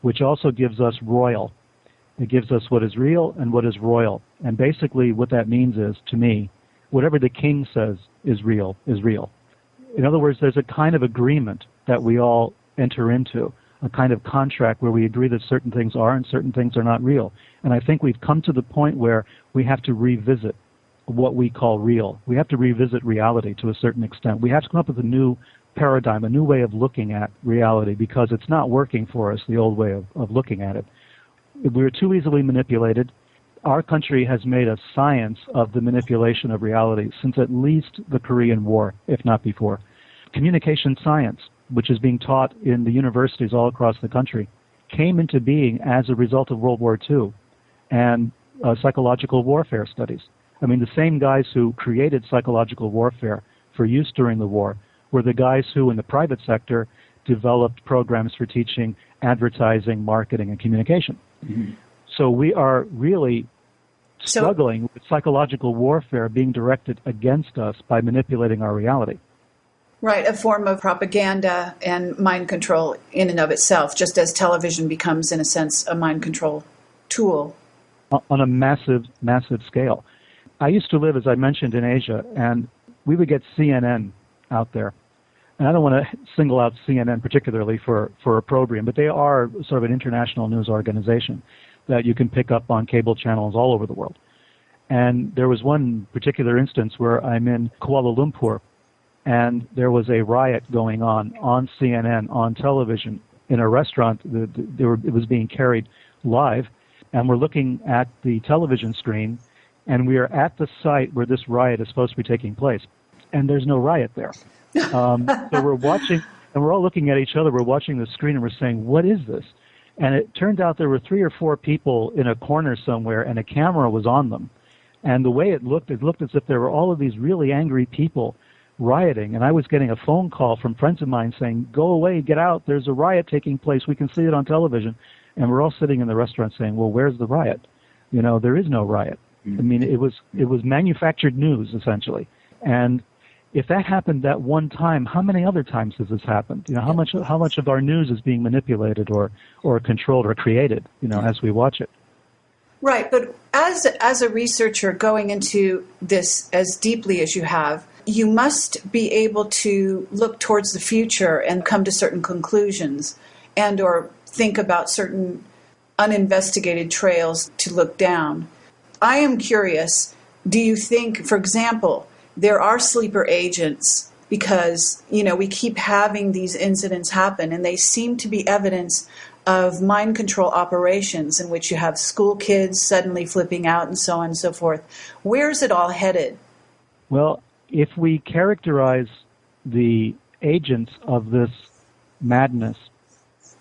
which also gives us royal. It gives us what is real and what is royal. And basically, what that means is, to me, whatever the king says is real, is real. In other words, there's a kind of agreement that we all enter into, a kind of contract where we agree that certain things are and certain things are not real. And I think we've come to the point where we have to revisit what we call real. We have to revisit reality to a certain extent. We have to come up with a new paradigm, a new way of looking at reality because it's not working for us, the old way of, of looking at it. We're too easily manipulated. Our country has made a science of the manipulation of reality since at least the Korean War, if not before. Communication science, which is being taught in the universities all across the country, came into being as a result of World War II and uh, psychological warfare studies. I mean, the same guys who created psychological warfare for use during the war were the guys who, in the private sector, developed programs for teaching advertising, marketing, and communication. Mm-hmm. So we are really struggling so, with psychological warfare being directed against us by manipulating our reality. Right, a form of propaganda and mind control in and of itself, just as television becomes, in a sense, a mind control tool. On a massive, massive scale. I used to live, as I mentioned, in Asia, and we would get CNN out there. And I don't want to single out CNN particularly for, for opprobrium, but they are sort of an international news organization that you can pick up on cable channels all over the world. And there was one particular instance where I'm in Kuala Lumpur and there was a riot going on on CNN on television in a restaurant. The, were, it was being carried live, and we're looking at the television screen, and we are at the site where this riot is supposed to be taking place, and there's no riot there. [laughs] Um, so we're watching, and we're all looking at each other. We're watching the screen, and we're saying, "What is this?" And it turned out there were three or four people in a corner somewhere, and a camera was on them. And the way it looked, it looked as if there were all of these really angry people rioting. And I was getting a phone call from friends of mine saying, Go away, get out, there's a riot taking place, we can see it on television. And we're all sitting in the restaurant saying, Well, where's the riot? You know, there is no riot. I mean, it was it was manufactured news essentially. And if that happened that one time, how many other times has this happened? You know, how much how much of our news is being manipulated or or controlled or created? You know, as we watch it. Right, but as as a researcher going into this as deeply as you have, you must be able to look towards the future and come to certain conclusions and or think about certain uninvestigated trails to look down. I am curious, do you think for example, there are sleeper agents because you know we keep having these incidents happen and they seem to be evidence of mind control operations in which you have school kids suddenly flipping out and so on and so forth? Where's it all headed? Well if we characterize the agents of this madness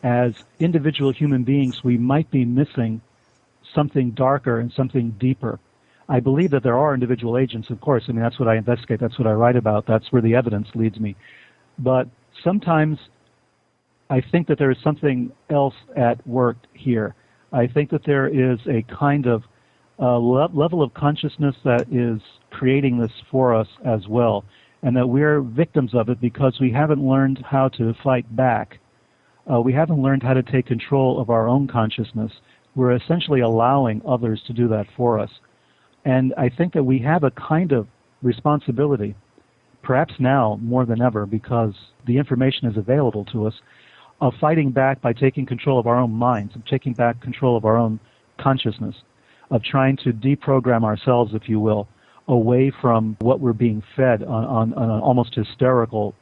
as individual human beings we might be missing something darker and something deeper I believe that there are individual agents, of course. I mean, that's what I investigate. That's what I write about. That's where the evidence leads me. But sometimes I think that there is something else at work here. I think that there is a kind of uh, le- level of consciousness that is creating this for us as well, and that we're victims of it because we haven't learned how to fight back. Uh, we haven't learned how to take control of our own consciousness. We're essentially allowing others to do that for us. And I think that we have a kind of responsibility, perhaps now more than ever, because the information is available to us, of fighting back by taking control of our own minds, of taking back control of our own consciousness, of trying to deprogram ourselves, if you will, away from what we're being fed on, on, on an almost hysterical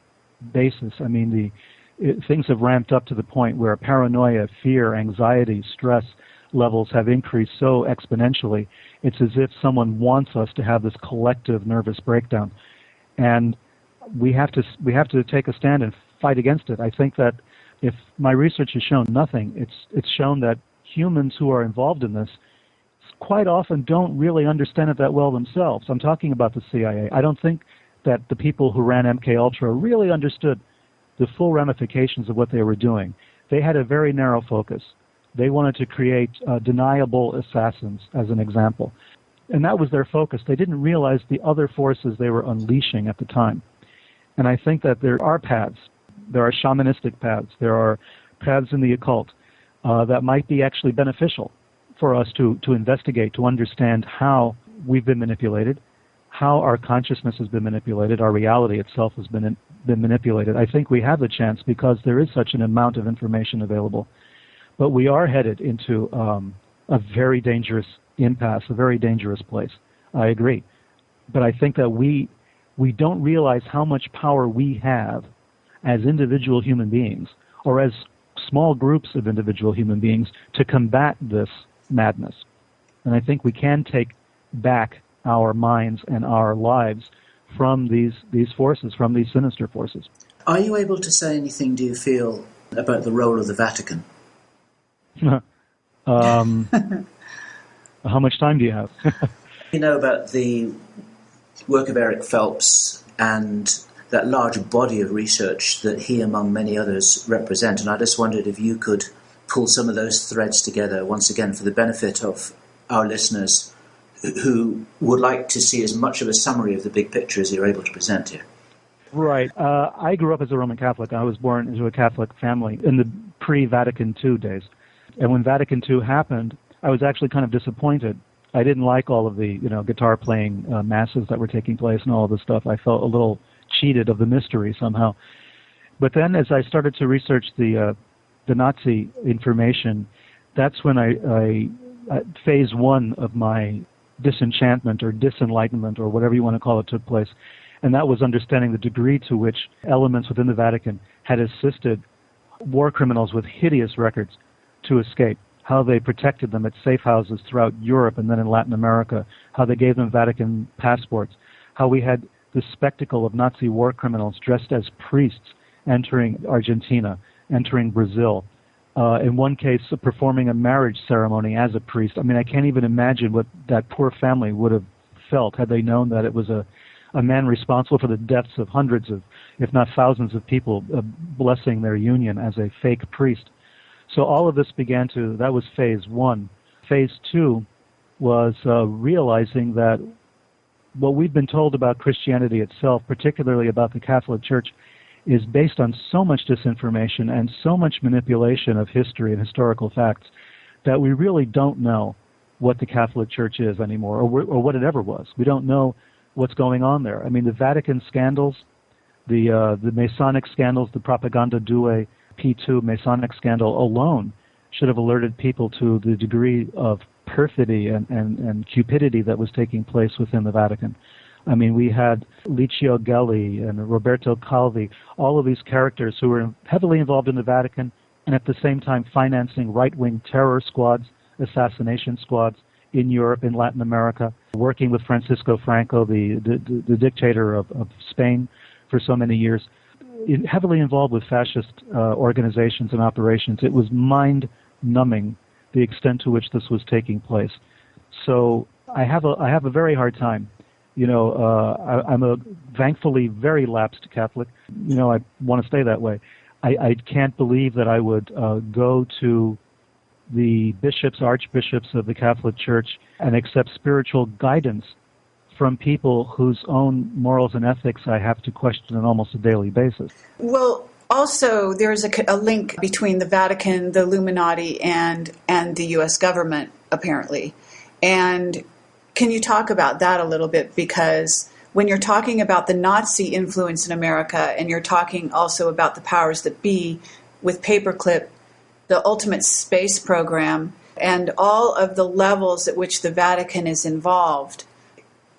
basis. I mean, the it, things have ramped up to the point where paranoia, fear, anxiety, stress levels have increased so exponentially it's as if someone wants us to have this collective nervous breakdown, and we have to we have to take a stand and fight against it. I think that if my research has shown nothing, it's it's shown that humans who are involved in this quite often don't really understand it that well themselves. I'm talking about the CIA. I don't think that the people who ran MK Ultra really understood the full ramifications of what they were doing. They had a very narrow focus. They wanted to create uh, deniable assassins, as an example. And that was their focus. They didn't realize the other forces they were unleashing at the time. And I think that there are paths. There are shamanistic paths. There are paths in the occult uh, that might be actually beneficial for us to, to investigate, to understand how we've been manipulated, how our consciousness has been manipulated, our reality itself has been, been manipulated. I think we have the chance because there is such an amount of information available but we are headed into um, a very dangerous impasse, a very dangerous place. I agree. But I think that we we don't realize how much power we have as individual human beings or as small groups of individual human beings to combat this madness. And I think we can take back our minds and our lives from these these forces, from these sinister forces. Are you able to say anything, do you feel, about the role of the Vatican? [laughs] um, how much time do you have? [laughs] you know about the work of Eric Phelps and that large body of research that he, among many others, represent. And I just wondered if you could pull some of those threads together once again for the benefit of our listeners who would like to see as much of a summary of the big picture as you're able to present here. Right. Uh, I grew up as a Roman Catholic. I was born into a Catholic family in the pre Vatican II days. And when Vatican II happened, I was actually kind of disappointed. I didn't like all of the, you know, guitar playing uh, masses that were taking place and all of this stuff. I felt a little cheated of the mystery somehow. But then, as I started to research the uh, the Nazi information, that's when I, I uh, phase one of my disenchantment or disenlightenment or whatever you want to call it took place, and that was understanding the degree to which elements within the Vatican had assisted war criminals with hideous records to escape, how they protected them at safe houses throughout Europe and then in Latin America, how they gave them Vatican passports, how we had the spectacle of Nazi war criminals dressed as priests entering Argentina, entering Brazil, Uh, in one case, performing a marriage ceremony as a priest. I mean, I can't even imagine what that poor family would have felt had they known that it was a, a man responsible for the deaths of hundreds of, if not thousands of people, uh, blessing their union as a fake priest. So all of this began to, that was phase one. Phase two was uh, realizing that what we've been told about Christianity itself, particularly about the Catholic Church, is based on so much disinformation and so much manipulation of history and historical facts that we really don't know what the Catholic Church is anymore or, or what it ever was. We don't know what's going on there. I mean, the Vatican scandals, the uh, the Masonic scandals, the Propaganda Due P2 Masonic scandal alone should have alerted people to the degree of perfidy and, and, and cupidity that was taking place within the Vatican. I mean, we had Licio Gelli and Roberto Calvi, all of these characters who were heavily involved in the Vatican and at the same time financing right wing terror squads, assassination squads in Europe, in Latin America, working with Francisco Franco, the, the, the dictator of, of, Spain, for so many years, heavily involved with fascist uh, organizations and operations. It was mind numbing the extent to which this was taking place. So I have a I have a very hard time. You know, uh, I, am a thankfully very lapsed Catholic. You know, I want to stay that way. I, I can't believe that I would uh, go to the bishops, archbishops of the Catholic Church and accept spiritual guidance from people whose own morals and ethics I have to question on almost a daily basis. Well, also there's a, a, link between the Vatican, the Illuminati, and and the U.S. government apparently. And can you talk about that a little bit? Because when you're talking about the Nazi influence in America, and you're talking also about the powers that be with paperclip, the ultimate space program, and all of the levels at which the Vatican is involved.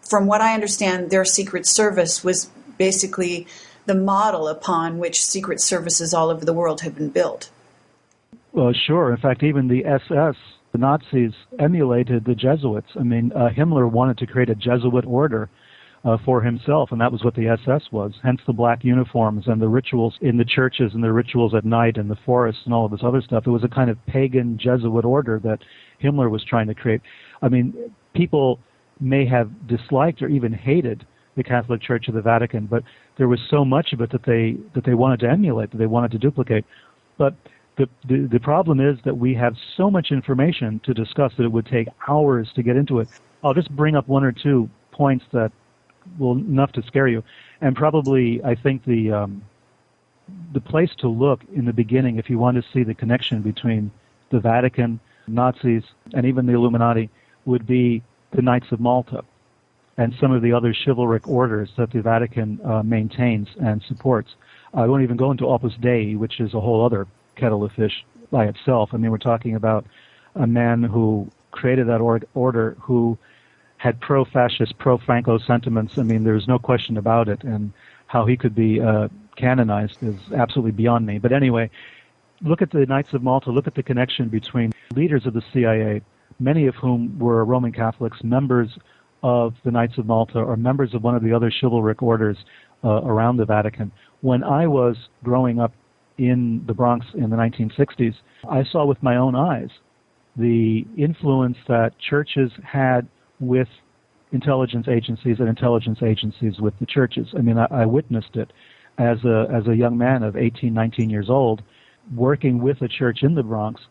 From what I understand, their secret service was basically the model upon which secret services all over the world have been built. Well, sure. In fact, even the SS, the Nazis emulated the Jesuits. I mean, uh, Himmler wanted to create a Jesuit order uh, for himself, and that was what the SS was. Hence the black uniforms and the rituals in the churches and the rituals at night in the forests and all of this other stuff. It was a kind of pagan Jesuit order that Himmler was trying to create. I mean, people may have disliked or even hated the Catholic Church of the Vatican, but there was so much of it that they that they wanted to emulate, that they wanted to duplicate. But the, the, the problem is that we have so much information to discuss that it would take hours to get into it. I'll just bring up one or two points that will enough to scare you, and probably I think the um, the place to look in the beginning if you want to see the connection between the Vatican, Nazis, and even the Illuminati would be the Knights of Malta and some of the other chivalric orders that the Vatican uh, maintains and supports. I won't even go into Opus Dei, which is a whole other kettle of fish by itself. I mean, we're talking about a man who created that or- order who had pro-fascist, pro-Franco sentiments. I mean, there's no question about it, and how he could be uh, canonized is absolutely beyond me. But anyway, look at the Knights of Malta. Look at the connection between leaders of the CIA, many of whom were Roman Catholics, members of the Knights of Malta or members of one of the other chivalric orders uh, around the Vatican. When I was growing up in the Bronx in the 1960s, I saw with my own eyes the influence that churches had with intelligence agencies and intelligence agencies with the churches. I mean, I, I witnessed it as a as a young man of 18, 19 years old, working with a church in the Bronx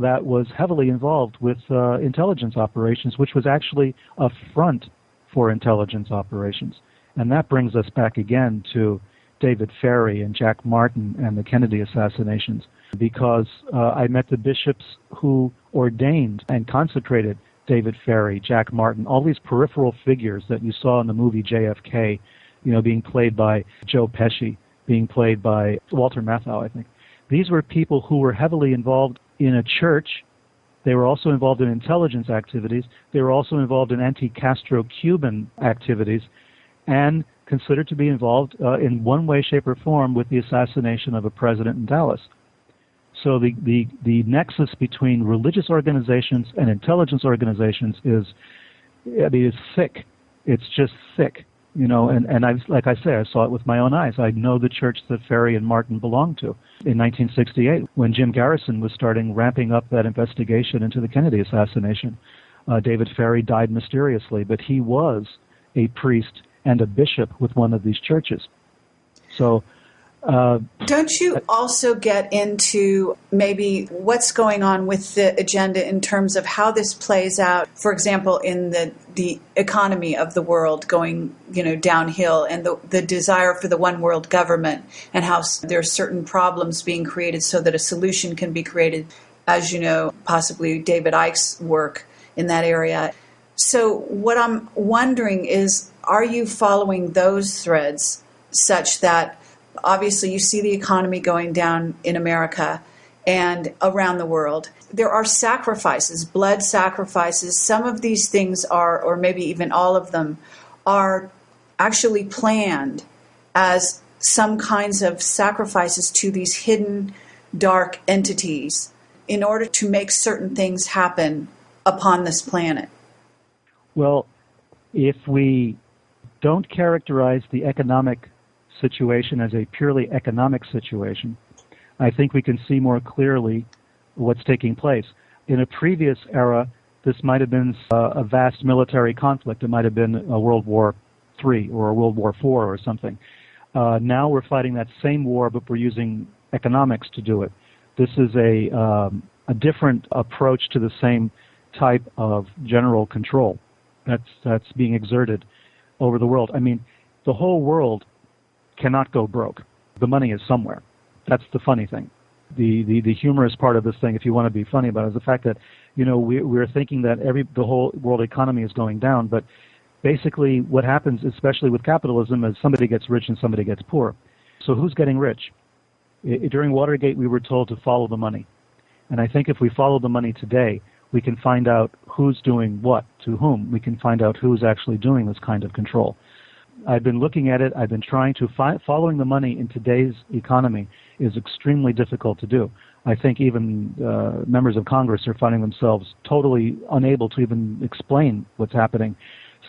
that was heavily involved with uh, intelligence operations, which was actually a front for intelligence operations. And that brings us back again to David Ferrie and Jack Martin and the Kennedy assassinations, because uh, I met the bishops who ordained and consecrated David Ferrie, Jack Martin, all these peripheral figures that you saw in the movie JFK, you know, being played by Joe Pesci, being played by Walter Matthau, I think. These were people who were heavily involved in a church. They were also involved in intelligence activities. They were also involved in anti-Castro Cuban activities and considered to be involved uh, in one way, shape, or form with the assassination of a president in Dallas. So the, the, the nexus between religious organizations and intelligence organizations is, I mean, it's thick. It's just thick. You know, and, and I like I say, I saw it with my own eyes. I know the church that Ferrie and Martin belonged to in 1968 when Jim Garrison was starting ramping up that investigation into the Kennedy assassination. Uh, David Ferrie died mysteriously, but he was a priest and a bishop with one of these churches. So Don't you also get into maybe what's going on with the agenda in terms of how this plays out? For example, in the the economy of the world going, you know, downhill, and the the desire for the one world government, and how there are certain problems being created so that a solution can be created. As you know, possibly David Icke's work in that area. So, what I'm wondering is, are you following those threads such that obviously you see the economy going down in America and around the world. There are sacrifices, blood sacrifices. Some of these things are, or maybe even all of them, are actually planned as some kinds of sacrifices to these hidden dark entities in order to make certain things happen upon this planet. Well, if we don't characterize the economic situation as a purely economic situation, I think we can see more clearly what's taking place. In a previous era, this might have been uh, a vast military conflict. It might have been a World War III or a World War IV or something. Uh, now we're fighting that same war, but we're using economics to do it. This is a, um, a different approach to the same type of general control that's, that's being exerted over the world. I mean, the whole world cannot go broke. The money is somewhere. That's the funny thing. The, the, the humorous part of this thing, if you want to be funny about it, is the fact that, you know, we, we're thinking that every, the whole world economy is going down, but basically what happens, especially with capitalism, is somebody gets rich and somebody gets poor. So who's getting rich? During Watergate, we were told to follow the money. And I think if we follow the money today, we can find out who's doing what to whom. We can find out who's actually doing this kind of control. I've been looking at it. I've been trying to fi- following the money in today's economy is extremely difficult to do. I think even uh, members of Congress are finding themselves totally unable to even explain what's happening.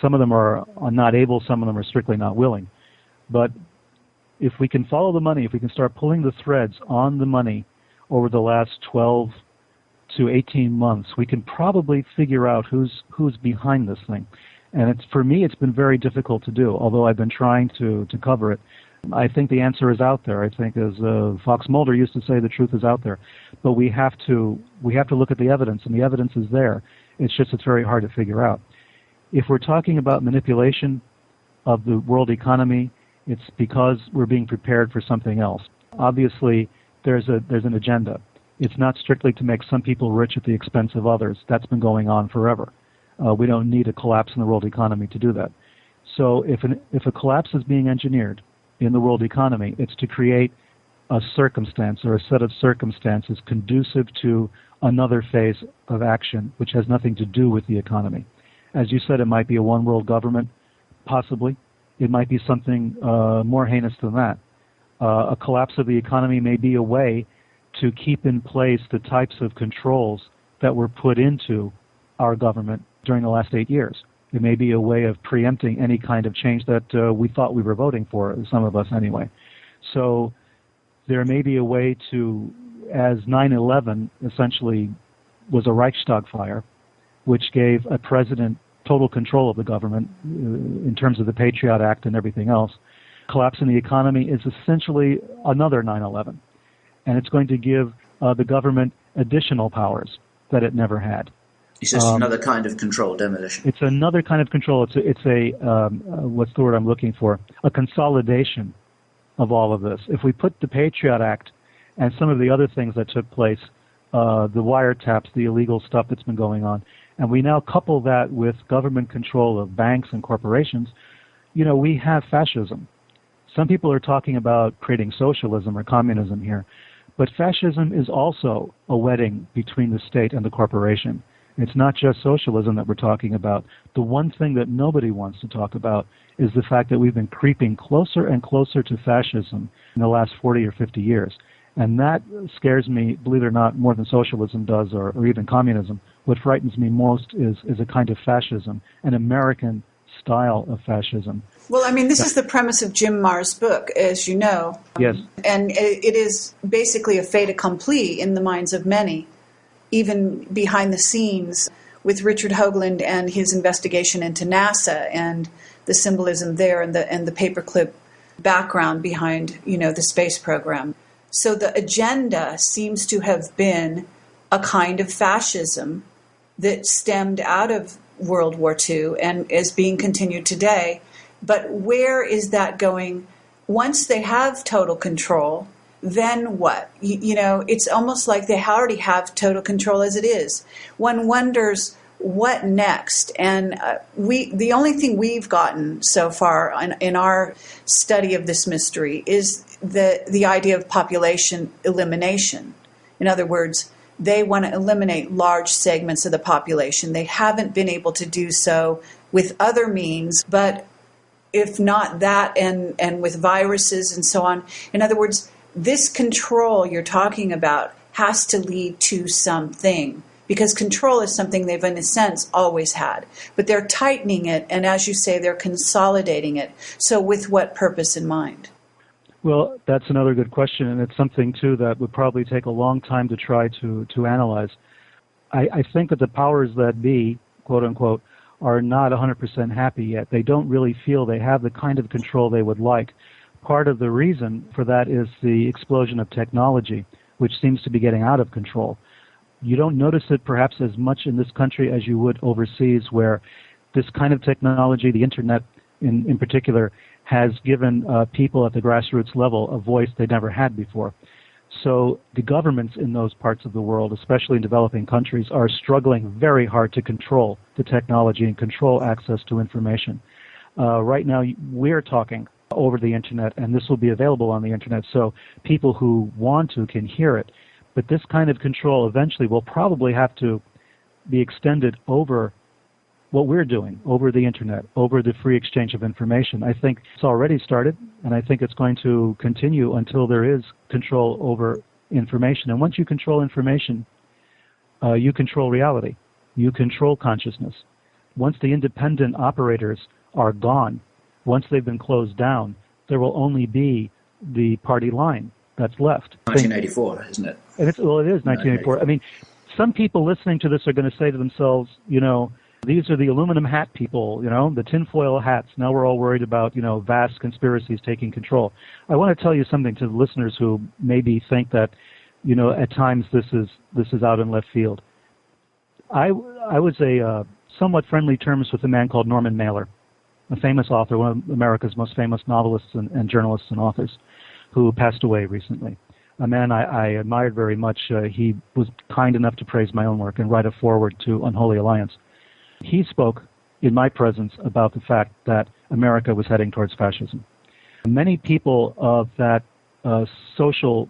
Some of them are, are not able. Some of them are strictly not willing. But if we can follow the money, if we can start pulling the threads on the money over the last 12 to 18 months, we can probably figure out who's who's behind this thing and it's for me it's been very difficult to do although i've been trying to to cover it. I think the answer is out there. I think as uh, fox mulder used to say the truth is out there. But we have to we have to look at the evidence and the evidence is there. It's just it's very hard to figure out. If we're talking about manipulation of the world economy it's because we're being prepared for something else. Obviously there's a there's an agenda. It's not strictly to make some people rich at the expense of others. That's been going on forever uh, we don't need a collapse in the world economy to do that. So if an, if a collapse is being engineered in the world economy, it's to create a circumstance or a set of circumstances conducive to another phase of action, which has nothing to do with the economy. As you said, it might be a one world government, possibly. It might be something uh, more heinous than that. Uh, a collapse of the economy may be a way to keep in place the types of controls that were put into our government during the last eight years. It may be a way of preempting any kind of change that uh, we thought we were voting for, some of us anyway. So there may be a way to, as 9 11 essentially was a Reichstag fire, which gave a president total control of the government uh, in terms of the Patriot Act and everything else. Collapse in the economy is essentially another 9 11. And it's going to give uh, the government additional powers that it never had. It's just um, another kind of control, demolition. It's another kind of control. It's a, it's a um, uh, what's the word I'm looking for? A consolidation of all of this. If we put the Patriot Act and some of the other things that took place, uh, the wiretaps, the illegal stuff that's been going on, and we now couple that with government control of banks and corporations, you know, we have fascism. Some people are talking about creating socialism or communism here, but fascism is also a wedding between the state and the corporation. It's not just socialism that we're talking about. The one thing that nobody wants to talk about is the fact that we've been creeping closer and closer to fascism in the last 40 or 50 years. And that scares me, believe it or not, more than socialism does or, or even communism. What frightens me most is, is a kind of fascism, an American style of fascism. Well, I mean, this is the premise of Jim Marrs' book, as you know. Yes. And it is basically a fait accompli in the minds of many, even behind the scenes with Richard Hoagland and his investigation into NASA and the symbolism there and the and the paperclip background behind, you know, the space program. So the agenda seems to have been a kind of fascism that stemmed out of World War II and is being continued today. But where is that going? Once they have total control, then what? You, you, know, it's almost like they already have total control as it is. One wonders what next. And uh, we, the only thing we've gotten so far in, in our study of this mystery is the the idea of population elimination. In other words, they want to eliminate large segments of the population. They haven't been able to do so with other means, but if not that and, and with viruses and so on. In other words, this control you're talking about has to lead to something because control is something they've, in a sense, always had. But they're tightening it, and as you say, they're consolidating it. So, with what purpose in mind? Well, that's another good question, and it's something too that would probably take a long time to try to to analyze. I, I think that the powers that be, quote unquote, are not 100% happy yet. They don't really feel they have the kind of control they would like. Part of the reason for that is the explosion of technology, which seems to be getting out of control. You don't notice it perhaps as much in this country as you would overseas, where this kind of technology, the internet in, in particular, has given uh, people at the grassroots level a voice they never had before. So the governments in those parts of the world, especially in developing countries, are struggling very hard to control the technology and control access to information. Uh, right now, we're talking over the internet, and this will be available on the internet, so people who want to can hear it. But this kind of control eventually will probably have to be extended over what we're doing over the internet, over the free exchange of information. I think it's already started, and I think it's going to continue until there is control over information. And once you control information, uh, you control reality, you control consciousness. Once the independent operators are gone, once they've been closed down, there will only be the party line that's left. 1984, isn't it? And it's, well, it is 1984. I mean, some people listening to this are going to say to themselves, you know, these are the aluminum hat people, you know, the tinfoil hats. Now we're all worried about, you know, vast conspiracies taking control. I want to tell you something to the listeners who maybe think that, you know, at times this is this is out in left field. I I was a uh, somewhat friendly terms with a man called Norman Mailer, a famous author, one of America's most famous novelists and, and journalists and authors, who passed away recently. A man I, I admired very much. Uh, he was kind enough to praise my own work and write a foreword to Unholy Alliance he spoke in my presence about the fact that America was heading towards fascism. Many people of that uh, social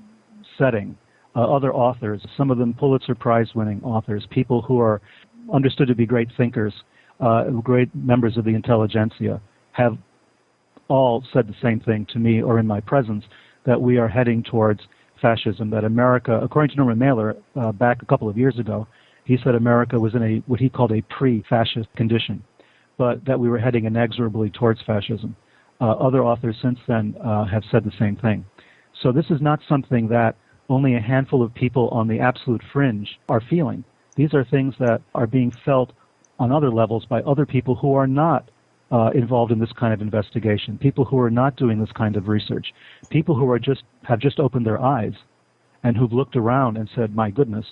setting, uh, other authors, some of them Pulitzer Prize winning authors, people who are understood to be great thinkers, uh, great members of the intelligentsia, have all said the same thing to me or in my presence that we are heading towards fascism, that America, according to Norman Mailer, uh, back a couple of years ago, he said America was in a what he called a pre-fascist condition, but that we were heading inexorably towards fascism. Uh, other authors since then uh, have said the same thing. So this is not something that only a handful of people on the absolute fringe are feeling. These are things that are being felt on other levels by other people who are not uh, involved in this kind of investigation, people who are not doing this kind of research, people who are just have just opened their eyes and who've looked around and said, "My goodness,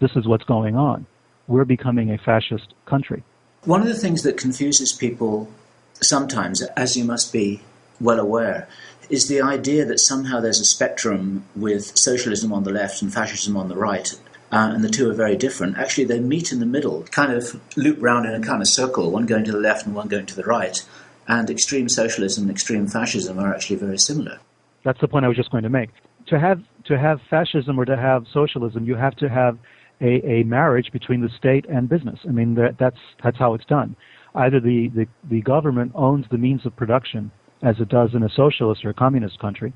this is what's going on. We're becoming a fascist country. One of the things that confuses people sometimes, as you must be well aware, is the idea that somehow there's a spectrum with socialism on the left and fascism on the right, uh, and the two are very different. Actually, they meet in the middle, kind of loop round in a kind of circle, one going to the left and one going to the right. And extreme socialism and extreme fascism are actually very similar. That's the point I was just going to make. To have to have fascism or to have socialism, you have to have a, a marriage between the state and business. I mean, that, that's that's how it's done. Either the, the, the government owns the means of production, as it does in a socialist or a communist country,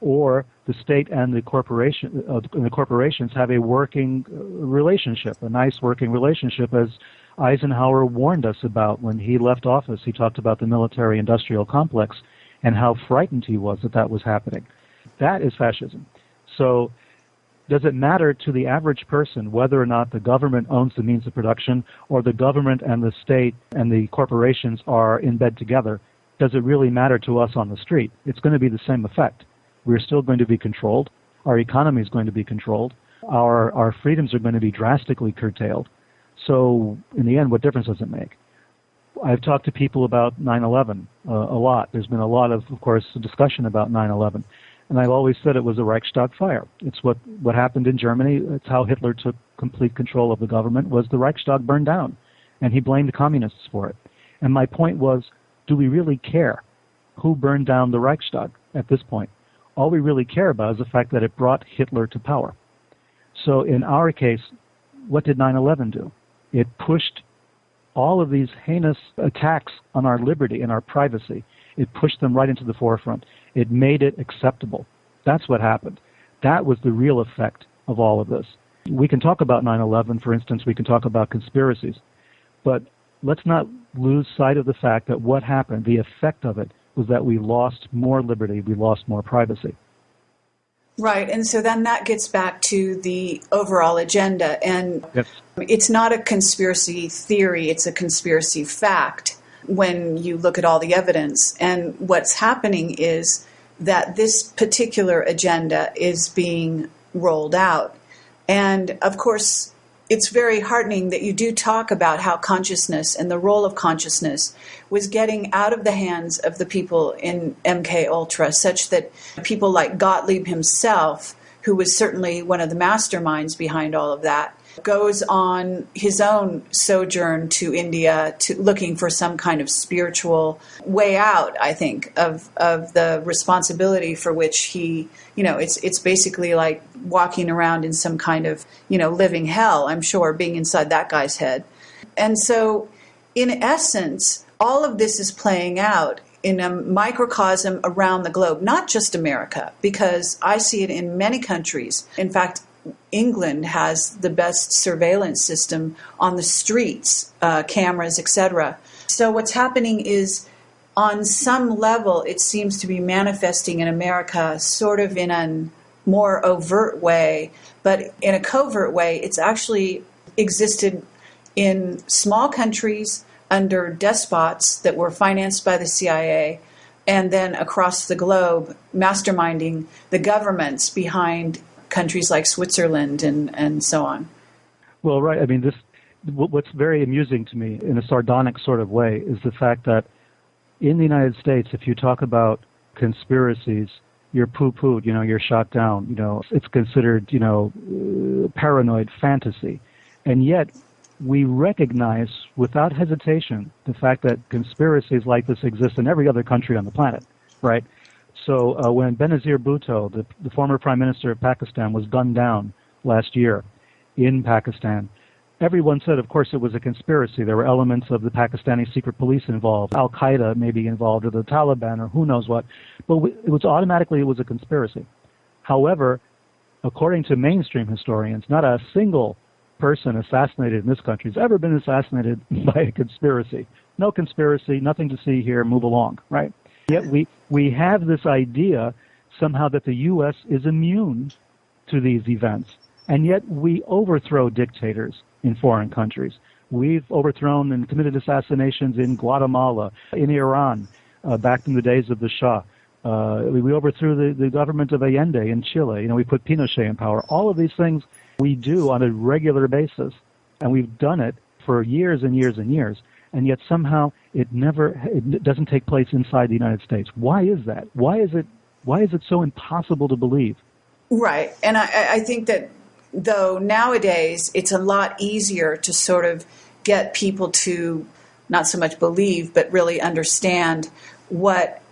or the state and the corporation uh, the corporations have a working uh, relationship, a nice working relationship, as Eisenhower warned us about when he left office. He talked about the military industrial complex and how frightened he was that that was happening. That is fascism. So, does it matter to the average person whether or not the government owns the means of production or the government and the state and the corporations are in bed together? Does it really matter to us on the street? It's going to be the same effect. We're still going to be controlled. Our economy is going to be controlled. Our, our freedoms are going to be drastically curtailed. So, in the end, what difference does it make? I've talked to people about 9/11 uh, a lot. There's been a lot of, of course, discussion about 9/11, and I've always said it was a Reichstag fire. It's what what happened in Germany. It's how Hitler took complete control of the government. Was the Reichstag burned down, and he blamed communists for it. And my point was, do we really care who burned down the Reichstag at this point? All we really care about is the fact that it brought Hitler to power. So in our case, what did 9/11 do? It pushed all of these heinous attacks on our liberty and our privacy. It pushed them right into the forefront. It made it acceptable. That's what happened. That was the real effect of all of this. We can talk about 9 11, for instance, we can talk about conspiracies, but let's not lose sight of the fact that what happened, the effect of it, was that we lost more liberty, we lost more privacy. Right, and so then that gets back to the overall agenda. And yes. it's not a conspiracy theory, it's a conspiracy fact when you look at all the evidence. And what's happening is that this particular agenda is being rolled out. And of course, it's very heartening that you do talk about how consciousness and the role of consciousness was getting out of the hands of the people in MK Ultra, such that people like Gottlieb himself, who was certainly one of the masterminds behind all of that, goes on his own sojourn to India to looking for some kind of spiritual way out, I think, of of the responsibility for which he, you know, it's it's basically like walking around in some kind of, you know, living hell, I'm sure, being inside that guy's head. And so in essence, all of this is playing out in a microcosm around the globe, not just America, because I see it in many countries. In fact, England has the best surveillance system on the streets, uh, cameras, etc. So what's happening is, on some level, it seems to be manifesting in America, sort of in a more overt way, but in a covert way, it's actually existed in small countries under despots that were financed by the CIA and then across the globe masterminding the governments behind countries like Switzerland and, and so on. Well, right. I mean, this what's very amusing to me in a sardonic sort of way is the fact that in the United States, if you talk about conspiracies, you're poo-pooed, you know, you're shot down, you know, it's considered, you know, uh, paranoid fantasy. And yet, we recognize without hesitation the fact that conspiracies like this exist in every other country on the planet, right? So uh, when Benazir Bhutto, the, the former prime minister of Pakistan, was gunned down last year in Pakistan, everyone said, of course, it was a conspiracy. There were elements of the Pakistani secret police involved, Al Qaeda maybe involved, or the Taliban, or who knows what. But it was automatically it was a conspiracy. However, according to mainstream historians, not a single person assassinated in this country has ever been assassinated [laughs] by a conspiracy. No conspiracy, nothing to see here. Move along, right? Yet we, we have this idea somehow that the U.S. is immune to these events. And yet we overthrow dictators in foreign countries. We've overthrown and committed assassinations in Guatemala, in Iran, uh, back in the days of the Shah. Uh, we, we overthrew the, the government of Allende in Chile. You know, we put Pinochet in power. All of these things we do on a regular basis, and we've done it for years and years and years and yet somehow it never it doesn't take place inside the United States. Why is that? Why is it why is it so impossible to believe? Right, and I, I think that though nowadays it's a lot easier to sort of get people to not so much believe but really understand what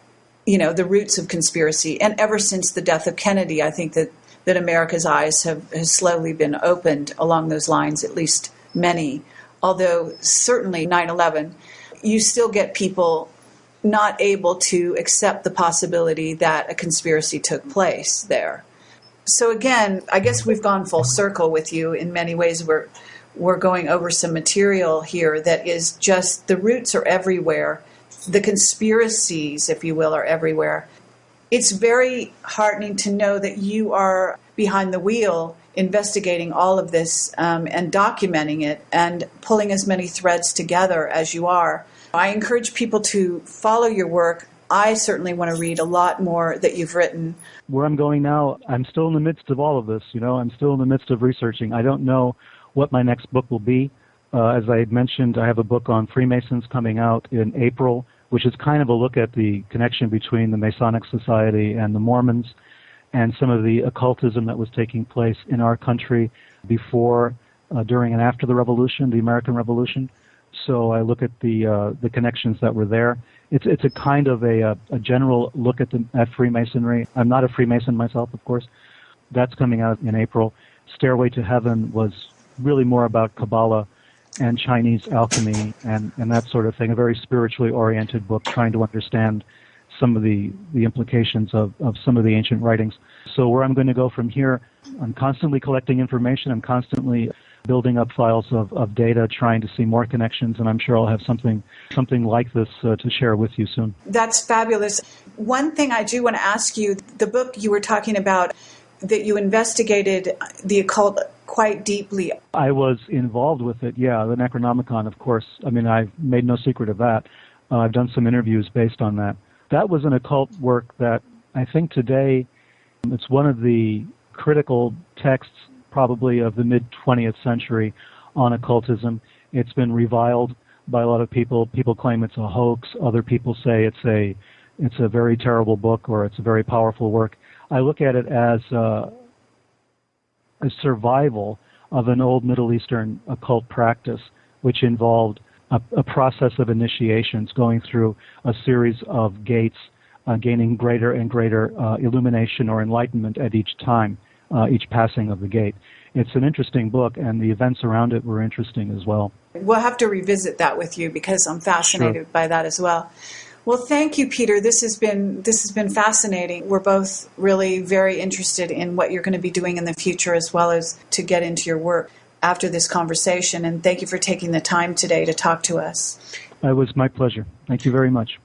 you know the roots of conspiracy and ever since the death of kennedy i think that that america's eyes have, have slowly been opened along those lines at least many although certainly 9 11, you still get people not able to accept the possibility that a conspiracy took place there. So again, I guess we've gone full circle with you in many ways. We're we're going over some material here that is just the roots are everywhere. The conspiracies, if you will, are everywhere. It's very heartening to know that you are behind the wheel investigating all of this um, and documenting it and pulling as many threads together as you are. I encourage people to follow your work. I certainly want to read a lot more that you've written. Where I'm going now, I'm still in the midst of all of this. You know, I'm still in the midst of researching. I don't know what my next book will be. Uh, as I mentioned, I have a book on Freemasons coming out in April, which is kind of a look at the connection between the Masonic Society and the Mormons and some of the occultism that was taking place in our country before, uh, during, and after the Revolution, the American Revolution. So I look at the uh, the connections that were there. It's it's a kind of a, a, a general look at the at Freemasonry. I'm not a Freemason myself, of course. That's coming out in April. Stairway to Heaven was really more about Kabbalah and Chinese alchemy and, and that sort of thing. A very spiritually oriented book trying to understand some of the, the implications of, of some of the ancient writings. So where I'm going to go from here, I'm constantly collecting information. I'm constantly building up files of, of data, trying to see more connections, and I'm sure I'll have something something like this uh, to share with you soon. That's fabulous. One thing I do want to ask you: the book you were talking about that you investigated the occult quite deeply. I was involved with it. Yeah, the Necronomicon, of course. I mean, I've made no secret of that. Uh, I've done some interviews based on that that was an occult work that I think today it's one of the critical texts probably of the mid 20th century on occultism. It's been reviled by a lot of people. People claim it's a hoax. Other people say it's a it's a very terrible book or it's a very powerful work. I look at it as uh, a survival of an old Middle Eastern occult practice, which involved a, a process of initiations going through a series of gates, uh, gaining greater and greater uh, illumination or enlightenment at each time, uh, each passing of the gate. It's an interesting book, and the events around it were interesting as well. We'll have to revisit that with you because I'm fascinated sure. by that as well. Well, thank you, Peter. This has been this has been fascinating. We're both really very interested in what you're going to be doing in the future, as well as to get into your work after this conversation. And thank you for taking the time today to talk to us. It was my pleasure. Thank you very much.